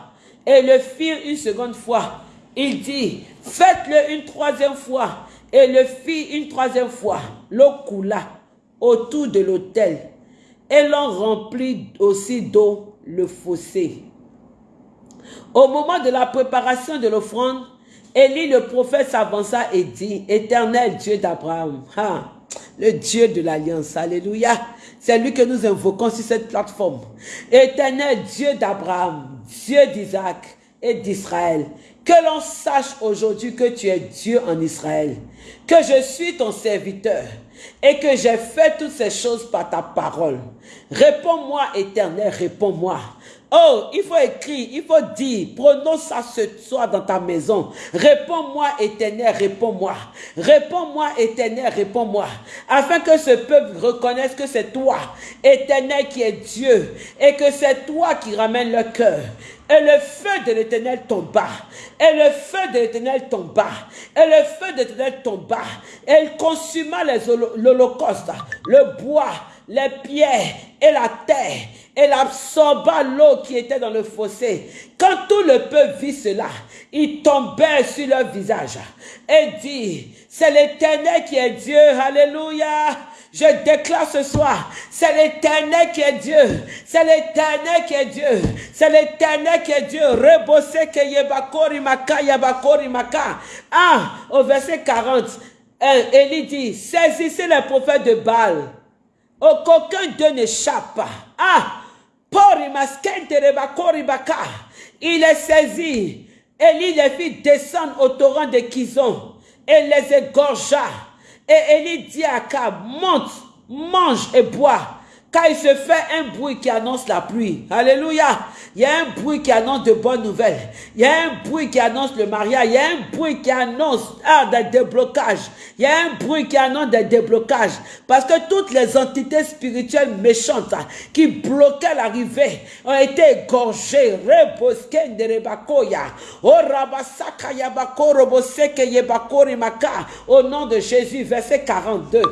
et le firent une seconde fois. Il dit, faites-le une troisième fois et le fit une troisième fois. L'eau coula autour de l'autel et l'on remplit aussi d'eau le fossé. Au moment de la préparation de l'offrande, Élie le prophète s'avança et dit, Éternel Dieu d'Abraham, le Dieu de l'Alliance, Alléluia, c'est lui que nous invoquons sur cette plateforme. Éternel Dieu d'Abraham, Dieu d'Isaac et d'Israël, que l'on sache aujourd'hui que tu es Dieu en Israël, que je suis ton serviteur et que j'ai fait toutes ces choses par ta parole. Réponds-moi, éternel, réponds-moi. Oh, il faut écrire, il faut dire, prononce ça ce soir dans ta maison. Réponds-moi, éternel, réponds-moi. Réponds-moi, éternel, réponds-moi. Afin que ce peuple reconnaisse que c'est toi, éternel, qui est Dieu, et que c'est toi qui ramène le cœur. Et le feu de l'éternel tomba. Et le feu de l'éternel tomba. Et le feu de l'éternel tomba. Et il consuma l'holocauste, le bois, les pierres et la terre. Il absorba l'eau qui était dans le fossé. Quand tout le peuple vit cela, il tombait sur leur visage et dit, c'est l'éternel qui est Dieu. Alléluia. Je déclare ce soir, c'est l'éternel qui est Dieu. C'est l'éternel qui est Dieu. C'est l'éternel qui est Dieu. Rebose que yebakori maka yabakori maka. Ah, au verset 40, Élie dit, saisissez les prophètes de Baal. Qu'aucun d'eux n'échappe. Ah, il est saisi. Élie les fit descendre au torrent de Kizon et les égorgea. Et Élie dit à Akab, monte, mange et bois quand il se fait un bruit qui annonce la pluie. Alléluia. Il y a un bruit qui annonce de bonnes nouvelles. Il y a un bruit qui annonce le mariage. Il y a un bruit qui annonce ah, des déblocages. Il y a un bruit qui annonce des déblocages. Parce que toutes les entités spirituelles méchantes ah, qui bloquaient l'arrivée ont été égorgées. Au nom de Jésus, verset 42.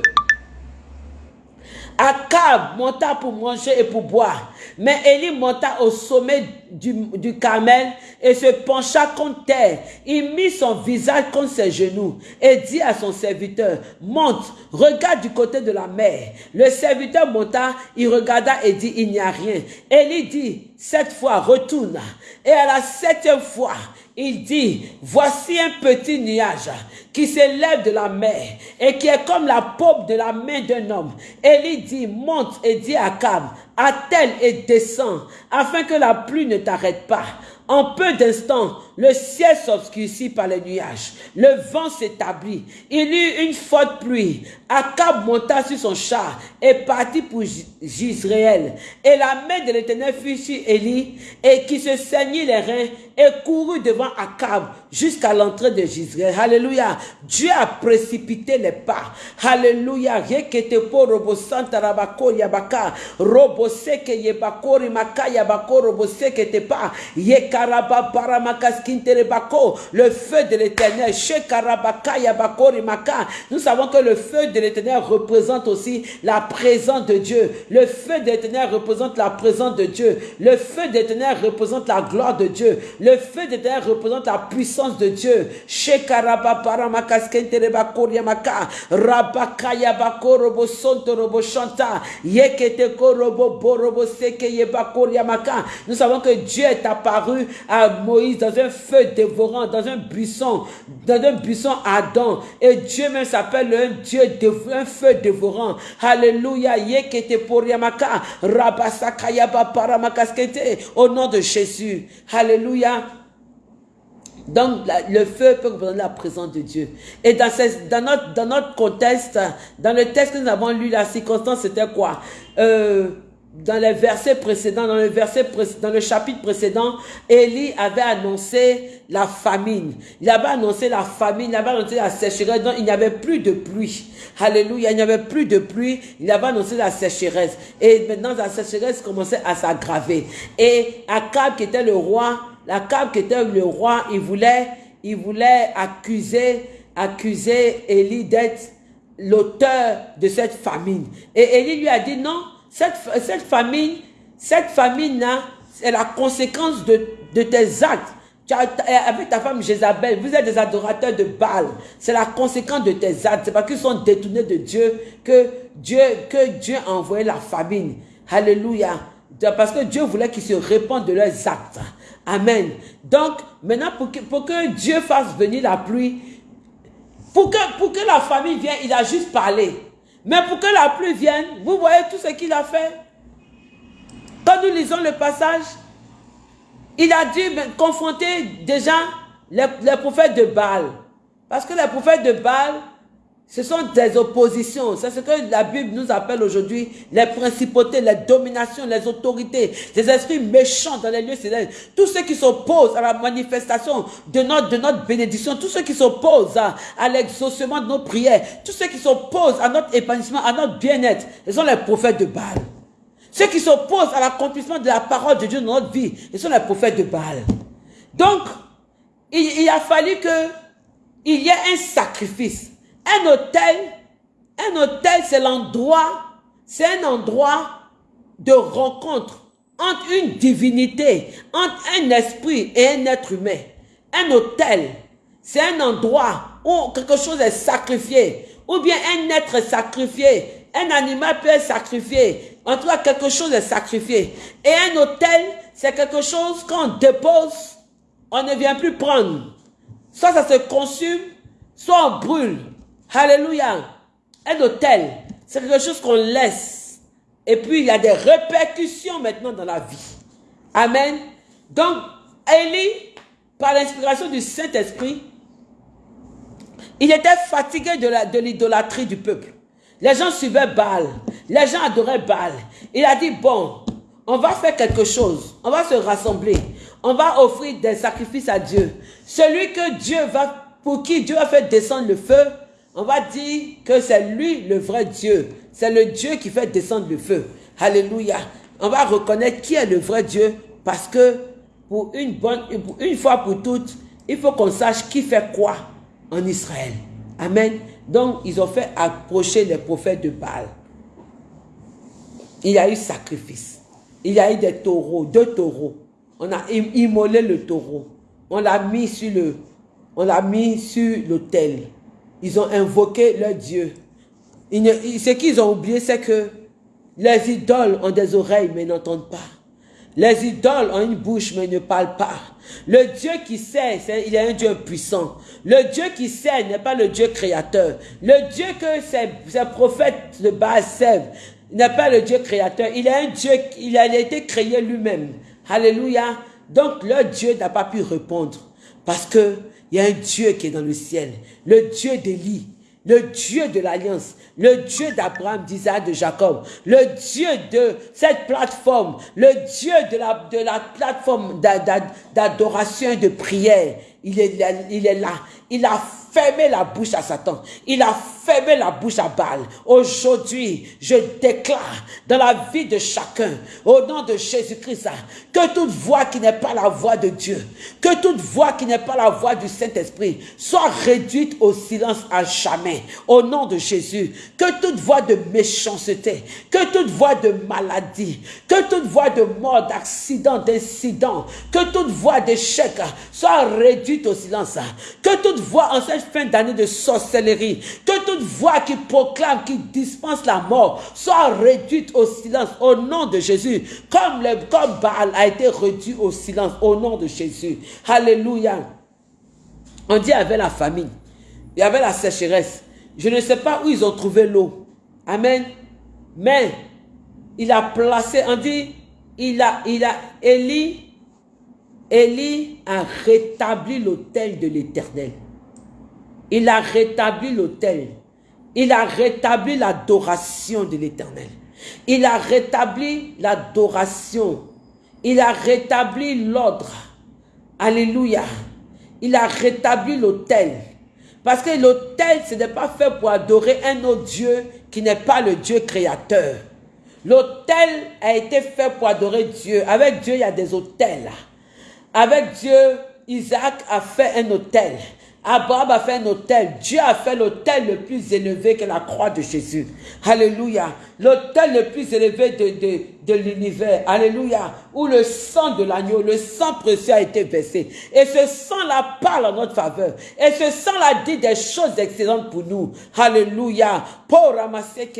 Akab monta pour manger et pour boire. Mais Élie monta au sommet du, du Carmel et se pencha contre terre. Il mit son visage contre ses genoux et dit à son serviteur, monte, regarde du côté de la mer. Le serviteur monta, il regarda et dit, il n'y a rien. Élie dit, cette fois, retourne. Et à la septième fois, il dit, voici un petit nuage qui s'élève de la mer et qui est comme la paume de la main d'un homme. Élie dit, monte et dit à Cab, attelle et descend, afin que la pluie ne t'arrête pas. En peu d'instants, le ciel s'obscurcit par les nuages. Le vent s'établit. Il eut une forte pluie. Akab monta sur son char et partit pour Gisraël. Et la main de l'Éternel fut sur Élie et qui se saignit les reins et courut devant Akab jusqu'à l'entrée de Gisraël. Alléluia. Dieu a précipité les pas. Alléluia. Le feu de l'éternel. Nous savons que le feu de l'éternel représente aussi la présence de Dieu. Le feu de l'éternel représente la présence de Dieu. Le feu de l'éternel représente la gloire de Dieu. Le feu de l'éternel représente la puissance de Dieu. Nous savons que Dieu est apparu à Moïse dans un feu dévorant, dans un buisson, dans un buisson ardent. Et Dieu même s'appelle un Dieu, un feu dévorant. Alléluia. Au nom de Jésus. Alléluia. Donc, le feu peut représenter la présence de Dieu. Et dans, ce- dans, notre, dans notre contexte, dans le texte que nous avons lu, la circonstance, c'était quoi? Euh, Dans les versets précédents, dans le, verset dans le chapitre précédent, Élie avait annoncé la famine. Il avait annoncé la famine, il avait annoncé la sécheresse, donc il n'y avait plus de pluie. Alléluia, il n'y avait plus de pluie, il avait annoncé la sécheresse. Et maintenant, la sécheresse commençait à s'aggraver. Et Akab, qui était le roi, Akab, qui était le roi, il voulait, il voulait accuser, accuser Élie d'être l'auteur de cette famine. Et Élie lui a dit non, cette, cette famine, cette famine-là, c'est la conséquence de, de tes actes. Avec ta femme Jézabel, vous êtes des adorateurs de Baal. C'est la conséquence de tes actes. C'est parce qu'ils sont détournés de Dieu que Dieu, que Dieu a envoyé la famine. Alléluia. Parce que Dieu voulait qu'ils se répandent de leurs actes. Amen. Donc, maintenant, pour que, pour que Dieu fasse venir la pluie, pour que, pour que la famille vienne, il a juste parlé. Mais pour que la pluie vienne, vous voyez tout ce qu'il a fait? Quand nous lisons le passage, il a dû confronter déjà les, les prophètes de Baal. Parce que les prophètes de Baal, ce sont des oppositions. C'est ce que la Bible nous appelle aujourd'hui les principautés, les dominations, les autorités, les esprits méchants dans les lieux célestes. Tous ceux qui s'opposent à la manifestation de notre, de notre bénédiction, tous ceux qui s'opposent à, à l'exaucement de nos prières, tous ceux qui s'opposent à notre épanouissement, à notre bien-être, ce sont les prophètes de Baal. Ceux qui s'opposent à l'accomplissement de la parole de Dieu dans notre vie, ce sont les prophètes de Baal. Donc, il, il a fallu que il y ait un sacrifice. Un hôtel, un hôtel, c'est l'endroit, c'est un endroit de rencontre entre une divinité, entre un esprit et un être humain. Un hôtel, c'est un endroit où quelque chose est sacrifié, ou bien un être est sacrifié, un animal peut être sacrifié. En tout cas, quelque chose est sacrifié. Et un hôtel, c'est quelque chose qu'on dépose, on ne vient plus prendre. Soit ça se consume, soit on brûle. Alléluia. Un hôtel, c'est quelque chose qu'on laisse. Et puis, il y a des répercussions maintenant dans la vie. Amen. Donc, Élie, par l'inspiration du Saint-Esprit, il était fatigué de la- de l'idolâtrie du peuple. Les gens suivaient Baal. Les gens adoraient Baal. Il a dit, bon, on va faire quelque chose. On va se rassembler. On va offrir des sacrifices à Dieu. Celui que Dieu va, pour qui Dieu va faire descendre le feu, on va dire que c'est lui le vrai Dieu. C'est le Dieu qui fait descendre le feu. Alléluia. On va reconnaître qui est le vrai Dieu parce que pour une bonne, une fois pour toutes, il faut qu'on sache qui fait quoi en Israël. Amen. Donc, ils ont fait approcher les prophètes de Baal. Il y a eu sacrifice. Il y a eu des taureaux, deux taureaux. On a im- immolé le taureau. On l'a mis sur le, on l'a mis sur l'autel. Ils ont invoqué leur Dieu. Ce qu'ils ont oublié, c'est que les idoles ont des oreilles, mais n'entendent pas. Les idoles ont une bouche, mais ne parlent pas. Le Dieu qui sait, il est un Dieu puissant. Le Dieu qui sait n'est pas le Dieu créateur. Le Dieu que ces, prophètes de Baal servent n'est pas le Dieu créateur. Il est un Dieu, il a été créé lui-même. Alléluia. Donc, leur Dieu n'a pas pu répondre. Parce que il y a un Dieu qui est dans le ciel. Le Dieu d'Élie le Dieu de l'alliance, le Dieu d'Abraham, d'Isaac, de Jacob, le Dieu de cette plateforme, le Dieu de la, de la plateforme d'a- d'a- d'adoration et de prière. Il est, là. Il a fermé la bouche à Satan. Il a fermé la bouche à Baal. Aujourd'hui, je déclare dans la vie de chacun, au nom de Jésus-Christ, que toute voix qui n'est pas la voix de Dieu, que toute voix qui n'est pas la voix du Saint-Esprit, soit réduite au silence à jamais. Au nom de Jésus, que toute voix de méchanceté, que toute voix de maladie, que toute voix de mort, d'accident, d'incident, que toute voix d'échec soit réduite au silence. Que toute voix en cette fin d'année de sorcellerie, que toute voix qui proclame, qui dispense la mort, soit réduite au silence au nom de Jésus, comme, le, comme Baal a été réduit au silence au nom de Jésus. Alléluia. On dit avec la famine, il y avait la sécheresse. Je ne sais pas où ils ont trouvé l'eau. Amen. Mais il a placé, on dit, il a, il a, Élie, Élie a rétabli l'autel de l'éternel. Il a rétabli l'autel. Il a rétabli l'adoration de l'éternel. Il a rétabli l'adoration. Il a rétabli l'ordre. Alléluia. Il a rétabli l'autel. Parce que l'autel, ce n'est pas fait pour adorer un autre Dieu qui n'est pas le Dieu créateur. L'autel a été fait pour adorer Dieu. Avec Dieu, il y a des autels. Avec Dieu, Isaac a fait un autel. Abraham a fait un hôtel. Dieu a fait l'hôtel le plus élevé que la croix de Jésus. Alléluia. L'hôtel le plus élevé de, de, l'univers. Alléluia. Où le sang de l'agneau, le sang précieux a été versé. Et ce sang-là parle en notre faveur. Et ce sang-là dit des choses excellentes pour nous. Alléluia. Pour ramasser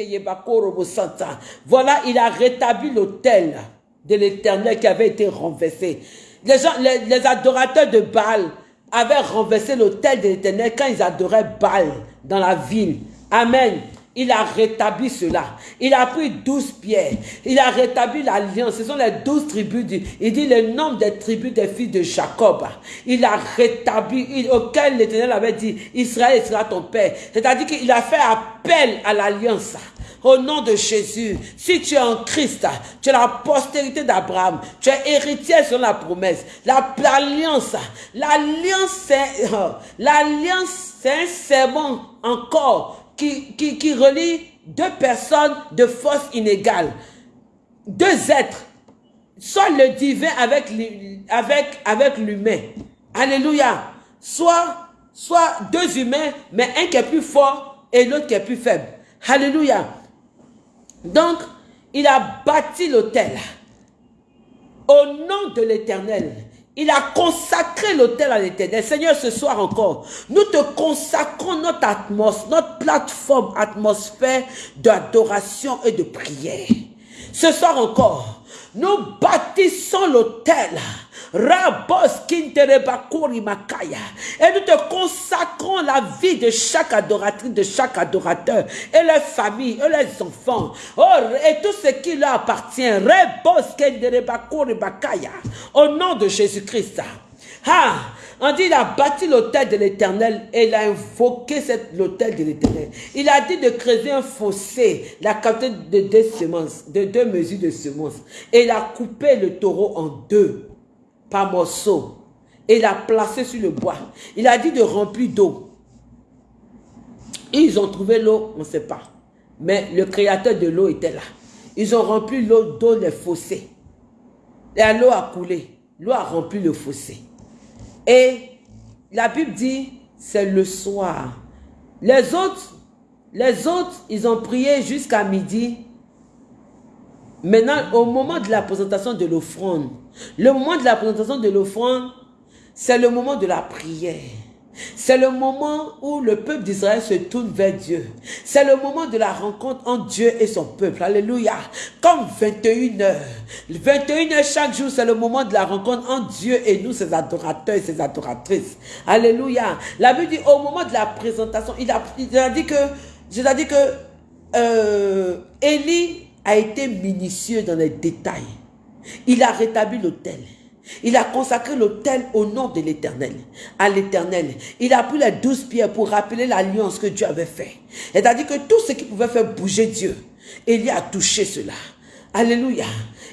Voilà, il a rétabli l'hôtel de l'éternel qui avait été renversé. Les, gens, les, les adorateurs de Baal, avait renversé l'autel de l'éternel quand ils adoraient Baal dans la ville. Amen. Il a rétabli cela. Il a pris douze pierres. Il a rétabli l'alliance. Ce sont les douze tribus. il dit le nombre des tribus des fils de Jacob. Il a rétabli, auquel l'Éternel avait dit, Israël sera ton père. C'est-à-dire qu'il a fait appel à l'alliance. Au nom de Jésus, si tu es en Christ, tu es la postérité d'Abraham, tu es héritier sur la promesse. L'alliance, l'alliance, c'est [LAUGHS] l'alliance, c'est un serment encore qui, qui, relie deux personnes de force inégale. Deux êtres, soit le divin avec, avec, l'humain. Alléluia. Soit deux humains, mais un qui est plus fort et l'autre qui est plus faible. Alléluia. Donc, il a bâti l'autel au nom de l'éternel. Il a consacré l'autel à l'éternel. Seigneur, ce soir encore, nous te consacrons notre atmosphère, notre plateforme atmosphère d'adoration et de prière. Ce soir encore, nous bâtissons l'autel Rabos Makaya. Et nous te consacrons la vie de chaque adoratrice, de chaque adorateur, et leurs familles, et leurs enfants, et tout ce qui leur appartient. Au nom de Jésus-Christ. Ah, on dit il a bâti l'autel de l'éternel et il a invoqué l'autel de l'éternel. Il a dit de creuser un fossé, la quantité de deux semences, de deux mesures de semences. Et il a coupé le taureau en deux par morceau et l'a placé sur le bois. Il a dit de remplir d'eau. Ils ont trouvé l'eau, on ne sait pas. Mais le créateur de l'eau était là. Ils ont rempli l'eau d'eau les fossés. Et l'eau a coulé. L'eau a rempli le fossé. Et la Bible dit, c'est le soir. Les autres, les autres, ils ont prié jusqu'à midi. Maintenant, au moment de la présentation de l'offrande, le moment de la présentation de l'offrande, c'est le moment de la prière. C'est le moment où le peuple d'Israël se tourne vers Dieu. C'est le moment de la rencontre entre Dieu et son peuple. Alléluia. Comme 21 heures. 21 heures chaque jour, c'est le moment de la rencontre entre Dieu et nous, ses adorateurs et ses adoratrices. Alléluia. La Bible dit au moment de la présentation, il a, dit que, je dit que, euh, Élie a été minutieux dans les détails. Il a rétabli l'autel. Il a consacré l'autel au nom de l'éternel, à l'éternel. Il a pris les douze pierres pour rappeler l'alliance que Dieu avait fait. C'est-à-dire que tout ce qui pouvait faire bouger Dieu, il a touché cela. Alléluia.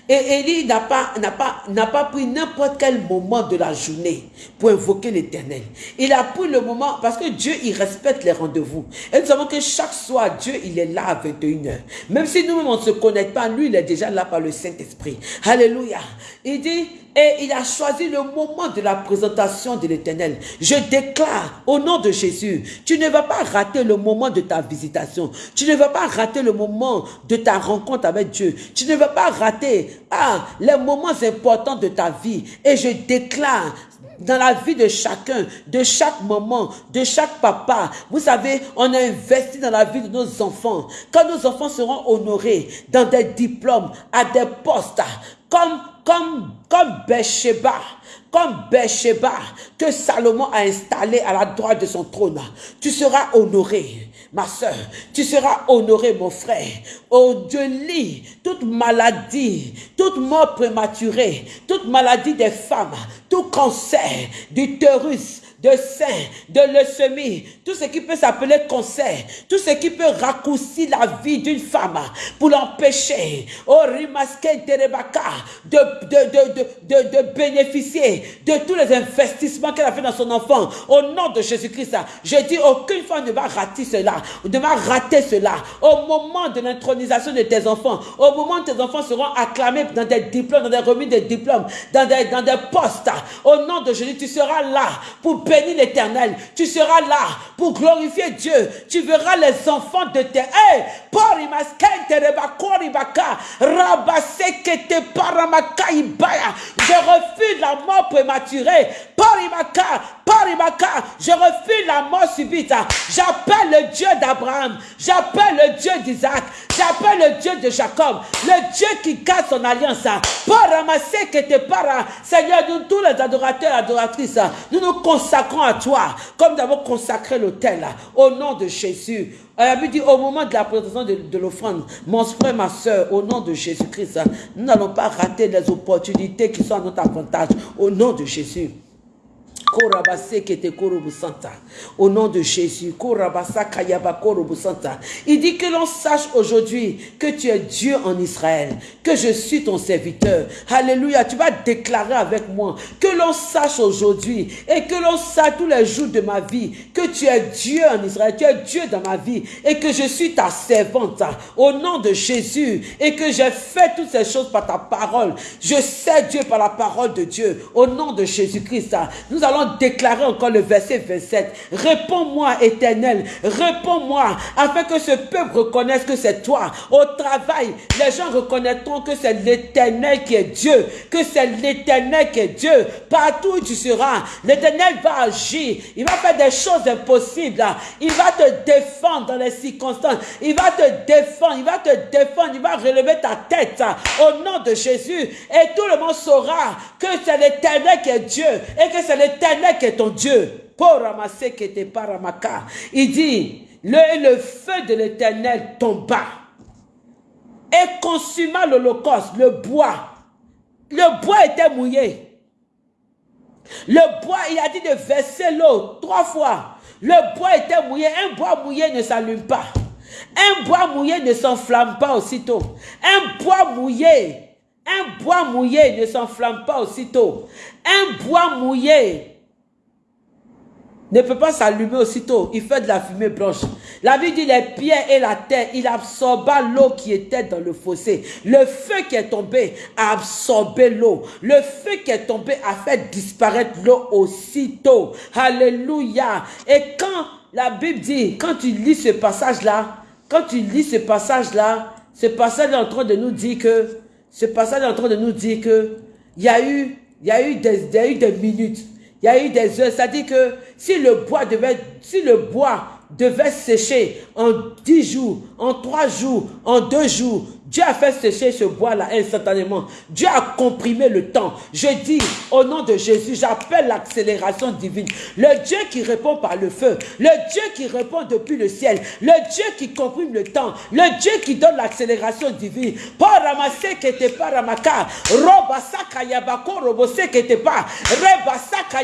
Et Élie n'a pas, n'a pas, n'a pas pris n'importe quel moment de la journée pour invoquer l'éternel. Il a pris le moment, parce que Dieu, il respecte les rendez-vous. Et nous savons que chaque soir, Dieu, il est là à 21h. Même si nous-mêmes, on ne se connecte pas, lui, il est déjà là par le Saint-Esprit. Alléluia. Il dit, et il a choisi le moment de la présentation de l'éternel. Je déclare au nom de Jésus, tu ne vas pas rater le moment de ta visitation. Tu ne vas pas rater le moment de ta rencontre avec Dieu. Tu ne vas pas rater ah, les moments importants de ta vie. Et je déclare dans la vie de chacun, de chaque moment, de chaque papa. Vous savez, on a investi dans la vie de nos enfants. Quand nos enfants seront honorés dans des diplômes, à des postes, comme, comme, comme comme que Salomon a installé à la droite de son trône. Tu seras honoré, ma soeur. Tu seras honoré, mon frère. Oh Dieu, lit toute maladie, toute mort prématurée, toute maladie des femmes, tout cancer, d'utérus, de sein, de leucémie, tout ce qui peut s'appeler cancer, tout ce qui peut raccourcir la vie d'une femme pour l'empêcher, oh Rimaske Terebaka, de, de, de, de, bénéficier de tous les investissements qu'elle a fait dans son enfant. Au nom de Jésus-Christ, je dis aucune femme ne va rater cela, ne va rater cela. Au moment de l'intronisation de tes enfants, au moment où tes enfants seront acclamés dans des diplômes, dans des remises de diplômes, dans des, dans des postes, au nom de Jésus, tu seras là pour l'éternel. Tu seras là pour glorifier Dieu. Tu verras les enfants de tes... Hey, je refuse la mort prématurée. Parimaka, je refuse la mort subite. J'appelle le Dieu d'Abraham. J'appelle le Dieu d'Isaac. J'appelle le Dieu de Jacob. Le Dieu qui garde son alliance. Que te para. Seigneur, nous tous les adorateurs et adoratrices, nous nous consacrons à toi. Comme nous avons consacré l'autel. Au nom de Jésus. a dit au moment de la présentation de, de l'offrande, mon frère, ma soeur, au nom de Jésus-Christ, nous n'allons pas rater les opportunités qui sont à notre avantage. Au nom de Jésus. Au nom de Jésus. Il dit que l'on sache aujourd'hui que tu es Dieu en Israël, que je suis ton serviteur. Alléluia. Tu vas déclarer avec moi que l'on sache aujourd'hui et que l'on sache tous les jours de ma vie que tu es Dieu en Israël, tu es Dieu dans ma vie et que je suis ta servante au nom de Jésus et que j'ai fait toutes ces choses par ta parole. Je sais Dieu par la parole de Dieu au nom de Jésus-Christ. Nous allons déclarer encore le verset 27. Réponds-moi, éternel, réponds-moi, afin que ce peuple reconnaisse que c'est toi. Au travail, les gens reconnaîtront que c'est l'éternel qui est Dieu, que c'est l'éternel qui est Dieu. Partout où tu seras, l'éternel va agir. Il va faire des choses impossibles. Il va te défendre dans les circonstances. Il va te défendre, il va te défendre, il va relever ta tête au nom de Jésus. Et tout le monde saura que c'est l'éternel qui est Dieu et que c'est l'éternel est ton Dieu. Pour ramasser qui était paramaka. Il dit, le, le feu de l'éternel tomba et consuma l'holocauste, le bois. Le bois était mouillé. Le bois, il a dit de verser l'eau trois fois. Le bois était mouillé. Un bois mouillé ne s'allume pas. Un bois mouillé ne s'enflamme pas aussitôt. Un bois mouillé, un bois mouillé ne s'enflamme pas aussitôt. Un bois mouillé ne peut pas s'allumer aussitôt. Il fait de la fumée blanche. La vie dit les pierres et la terre, il absorba l'eau qui était dans le fossé. Le feu qui est tombé a absorbé l'eau. Le feu qui est tombé a fait disparaître l'eau aussitôt. Alléluia. Et quand la Bible dit, quand tu lis ce passage-là, quand tu lis ce passage-là, ce passage est en train de nous dire que, ce passage est en train de nous dire que, il y a eu, il y a eu des, il y a eu des minutes il y a eu des heures. C'est-à-dire que si le bois devait, si le bois devait sécher en dix jours, en trois jours, en deux jours, Dieu a fait sécher ce bois-là instantanément. Dieu a comprimé le temps. Je dis, au nom de Jésus, j'appelle l'accélération divine. Le Dieu qui répond par le feu. Le Dieu qui répond depuis le ciel. Le Dieu qui comprime le temps. Le Dieu qui donne l'accélération divine. Pas ramaka. Robasaka yabako. Rebasaka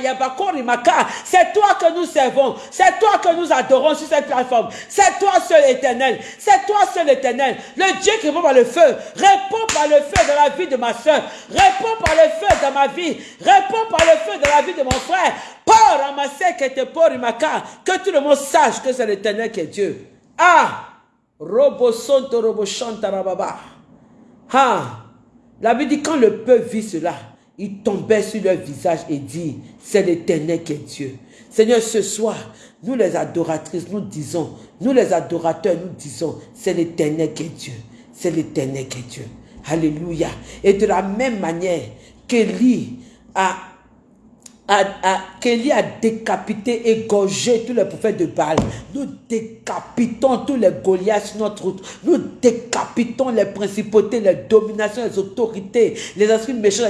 rimaka. C'est toi que nous servons. C'est toi que nous adorons sur cette plateforme. C'est toi seul éternel. C'est toi seul éternel. Le Dieu qui répond le feu. Réponds par le feu dans la vie de ma soeur. Réponds par le feu dans ma vie. Réponds par le feu dans la vie de mon frère. Pour ramasser que te pour Que tout le monde sache que c'est l'éternel qui est Dieu. Ah! Robo sonto robo rababa. Ah! La Bible dit quand le peuple vit cela, il tombait sur leur visage et dit, c'est l'éternel qui est Dieu. Seigneur, ce soir, nous les adoratrices, nous disons, nous les adorateurs, nous disons, c'est l'éternel qui est Dieu. C'est l'éternel qui est Dieu. Alléluia. Et de la même manière qu'Élie a Kelly a décapité, égorgé tous les prophètes de Baal. Nous décapitons tous les Goliaths sur notre route. Nous décapitons les principautés, les dominations, les autorités, les esprits méchants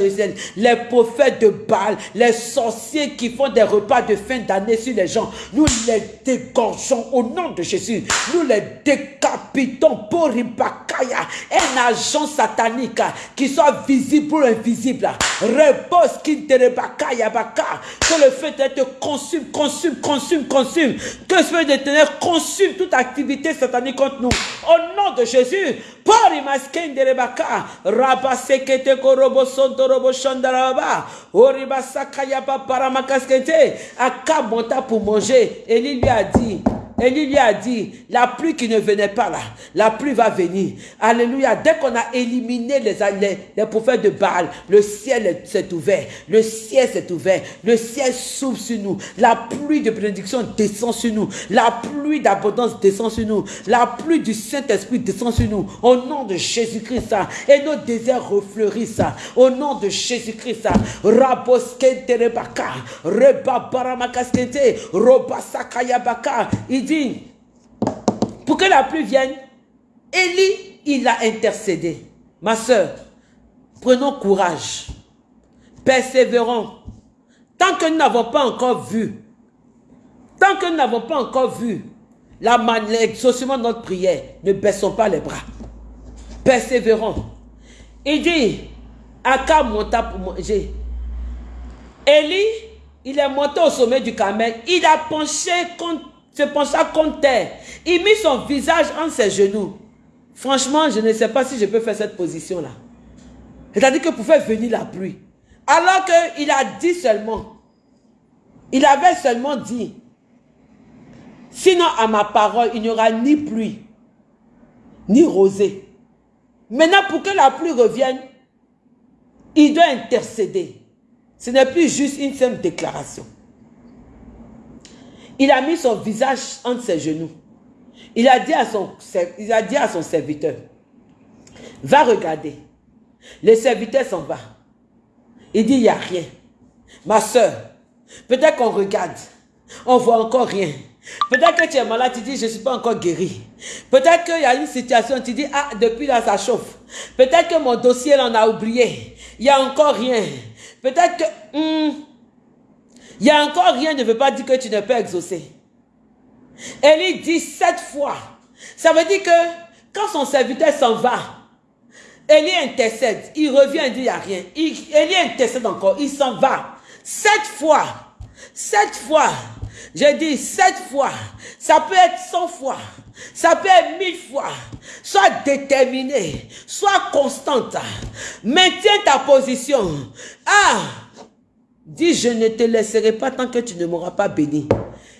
les prophètes de Baal, les sorciers qui font des repas de fin d'année sur les gens. Nous les dégorgeons au nom de Jésus. Nous les décapitons pour Ribakaya, un agent satanique qui soit visible ou invisible. Repose qui te que le feu te consume, consume, consume, consume. Que le feu de ténèbres consume toute activité satanique contre nous. Au nom de Jésus, Pori masken de rebaka, raba sekete korobo sonto robo shandaraba, oriba sakaya pa paramakaskete, aka monta pour manger. Et lui a dit, Élie lui a dit, la pluie qui ne venait pas là, la pluie va venir. Alléluia. Dès qu'on a éliminé les, les, prophètes de Baal, le ciel s'est ouvert. Le ciel s'est ouvert. Le ciel s'ouvre sur nous. La pluie de bénédiction descend sur nous. La pluie d'abondance descend sur nous. La pluie du Saint-Esprit descend sur nous. Au nom de Jésus-Christ. Et nos déserts refleurissent. Au nom de Jésus-Christ. Raboskente rebaka. Il pour que la pluie vienne, Élie, il a intercédé. Ma soeur, prenons courage, persévérons. Tant que nous n'avons pas encore vu, tant que nous n'avons pas encore vu l'exaucement de notre prière, ne baissons pas les bras. Persévérons. Il dit, Aka monta pour manger? Élie, il est monté au sommet du Carmel. Il a penché contre se pencha contre terre. Il mit son visage entre ses genoux. Franchement, je ne sais pas si je peux faire cette position-là. C'est-à-dire que pour faire venir la pluie. Alors qu'il a dit seulement, il avait seulement dit, sinon à ma parole, il n'y aura ni pluie, ni rosée. Maintenant, pour que la pluie revienne, il doit intercéder. Ce n'est plus juste une simple déclaration. Il a mis son visage entre ses genoux. Il a dit à son, serviteur, va regarder. Le serviteur s'en va. Il dit, il n'y a rien. Ma soeur, peut-être qu'on regarde, on voit encore rien. Peut-être que tu es malade, tu dis, je ne suis pas encore guéri. Peut-être qu'il y a une situation, tu dis, ah, depuis là, ça chauffe. Peut-être que mon dossier, on a oublié. Il n'y a encore rien. Peut-être que... Hmm, il y a encore rien ne veut pas dire que tu ne peux exaucer. Élie dit sept fois. Ça veut dire que quand son serviteur s'en va, Élie intercède. Il revient et dit il n'y a rien. Élie intercède encore. Il s'en va. Sept fois. Sept fois. J'ai dit sept fois. Ça peut être cent fois. Ça peut être mille fois. Sois déterminé. Sois constante. Maintiens ta position. Ah! Dis, je ne te laisserai pas tant que tu ne m'auras pas béni.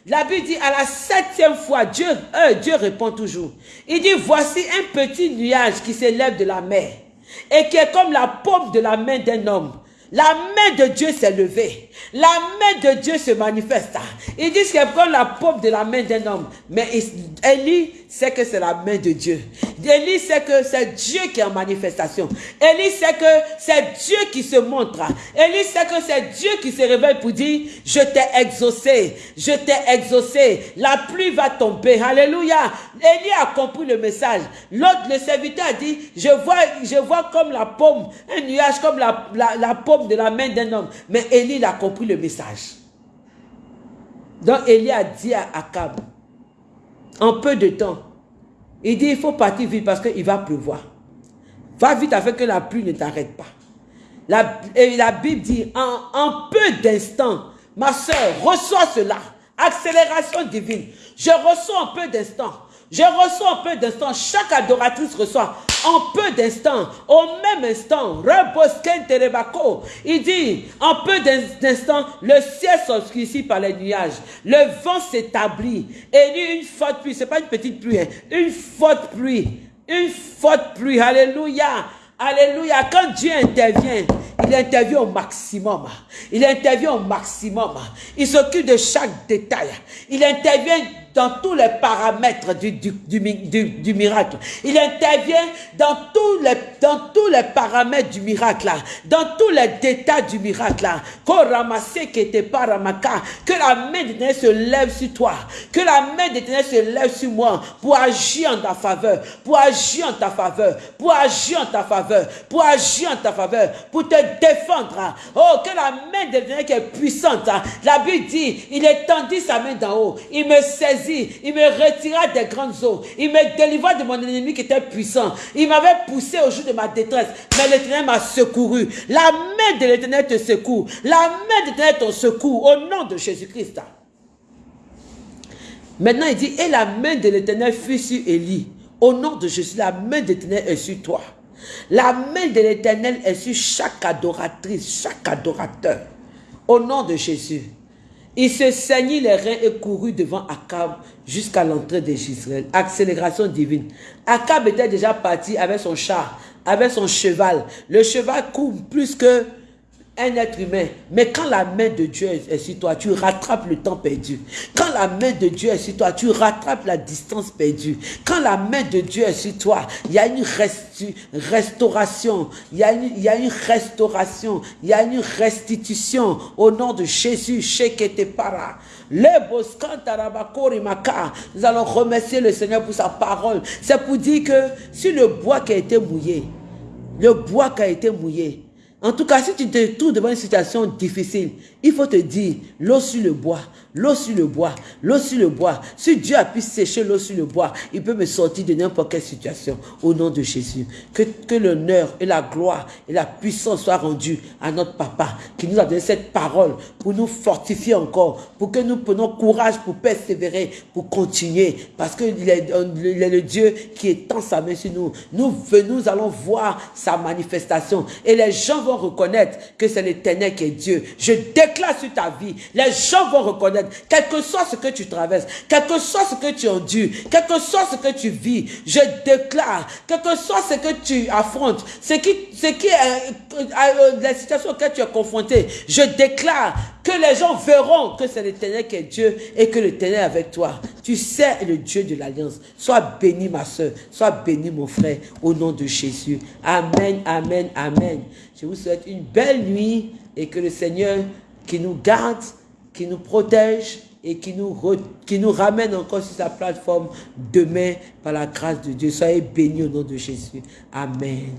La Bible dit, à la septième fois, Dieu, euh, Dieu répond toujours. Il dit, voici un petit nuage qui s'élève de la mer et qui est comme la paume de la main d'un homme. La main de Dieu s'est levée. La main de Dieu se manifeste. Il dit c'est comme la paume de la main d'un homme. Mais Élie sait que c'est la main de Dieu. Élie sait que c'est Dieu qui est en manifestation. Élie sait que c'est Dieu qui se montre. Élie sait que c'est Dieu qui se révèle pour dire, je t'ai exaucé, je t'ai exaucé. La pluie va tomber. Alléluia. Élie a compris le message. L'autre, le serviteur a dit, je vois, je vois comme la paume, un nuage comme la, la paume de la main d'un homme. Mais Élie a compris le message. Donc Élie a dit à Akab, en peu de temps, il dit, il faut partir vite parce qu'il va pleuvoir. Va vite afin que la pluie ne t'arrête pas. La, et la Bible dit, en, en peu d'instants, ma soeur, reçois cela. Accélération divine. Je reçois en peu d'instants. Je reçois en peu d'instants. Chaque adoratrice reçoit en peu d'instants, au même instant. Il dit, en peu d'instants, le ciel s'obscurcit par les nuages. Le vent s'établit. Et une forte pluie. C'est pas une petite pluie, hein. une forte pluie. Une forte pluie. Alléluia. Alléluia. Quand Dieu intervient, il intervient au maximum. Il intervient au maximum. Il s'occupe de chaque détail. Il intervient dans tous les paramètres du, du, du, miracle. Il intervient dans tous, les, dans tous les paramètres du miracle, dans tous les détails du miracle. Là. Que la main d'éternel se lève sur toi. Que la main d'éternel se lève sur moi pour agir en ta faveur. Pour agir en ta faveur. Pour agir en ta faveur. Pour agir en ta faveur. Pour te défendre. Oh, que la main d'éternel qui est puissante. La Bible dit, il étendit sa main d'en haut. Il me saisit il me retira des grandes eaux, il me délivra de mon ennemi qui était puissant. Il m'avait poussé au jour de ma détresse, mais l'éternel m'a secouru. La main de l'éternel te secoue. La main de l'éternel te secoue au nom de Jésus-Christ. Maintenant, il dit, et la main de l'éternel fut sur Élie. Au nom de Jésus, la main de l'éternel est sur toi. La main de l'éternel est sur chaque adoratrice, chaque adorateur. Au nom de Jésus. Il se saignit les reins et courut devant Akab jusqu'à l'entrée d'Israël. Accélération divine. Akab était déjà parti avec son char, avec son cheval. Le cheval court plus que un être humain. Mais quand la main de Dieu est sur toi, tu rattrapes le temps perdu. Quand la main de Dieu est sur toi, tu rattrapes la distance perdue. Quand la main de Dieu est sur toi, il y a une restauration. Il y a une, restauration. Il y a une restitution au nom de Jésus. Sheketepara. Nous allons remercier le Seigneur pour sa parole. C'est pour dire que si le bois qui a été mouillé, le bois qui a été mouillé, en tout cas, si tu te trouves devant une situation difficile, il faut te dire, l'eau sur le bois, l'eau sur le bois, l'eau sur le bois. Si Dieu a pu sécher l'eau sur le bois, il peut me sortir de n'importe quelle situation au nom de Jésus. Que, que l'honneur et la gloire et la puissance soient rendus à notre papa qui nous a donné cette parole pour nous fortifier encore, pour que nous prenions courage pour persévérer, pour continuer, parce qu'il est, est le Dieu qui étend sa main sur nous. Nous, nous allons voir sa manifestation et les gens vont reconnaître que c'est l'éternel qui est Dieu. Je déclare sur ta vie, les gens vont reconnaître, quel que soit ce que tu traverses, quel que soit ce que tu endures, quel que soit ce que tu vis, je déclare, quel que soit ce que tu affrontes, ce qui, est, euh, euh, la situation auquel tu es confronté, je déclare que les gens verront que c'est l'éternel qui est Dieu et que l'éternel est avec toi. Tu sais le Dieu de l'alliance. Sois béni ma soeur, sois béni mon frère, au nom de Jésus. Amen, amen, amen. Je vous souhaite une belle nuit et que le Seigneur qui nous garde, qui nous protège et qui nous, ramène encore sur sa plateforme demain par la grâce de Dieu. Soyez bénis au nom de Jésus. Amen.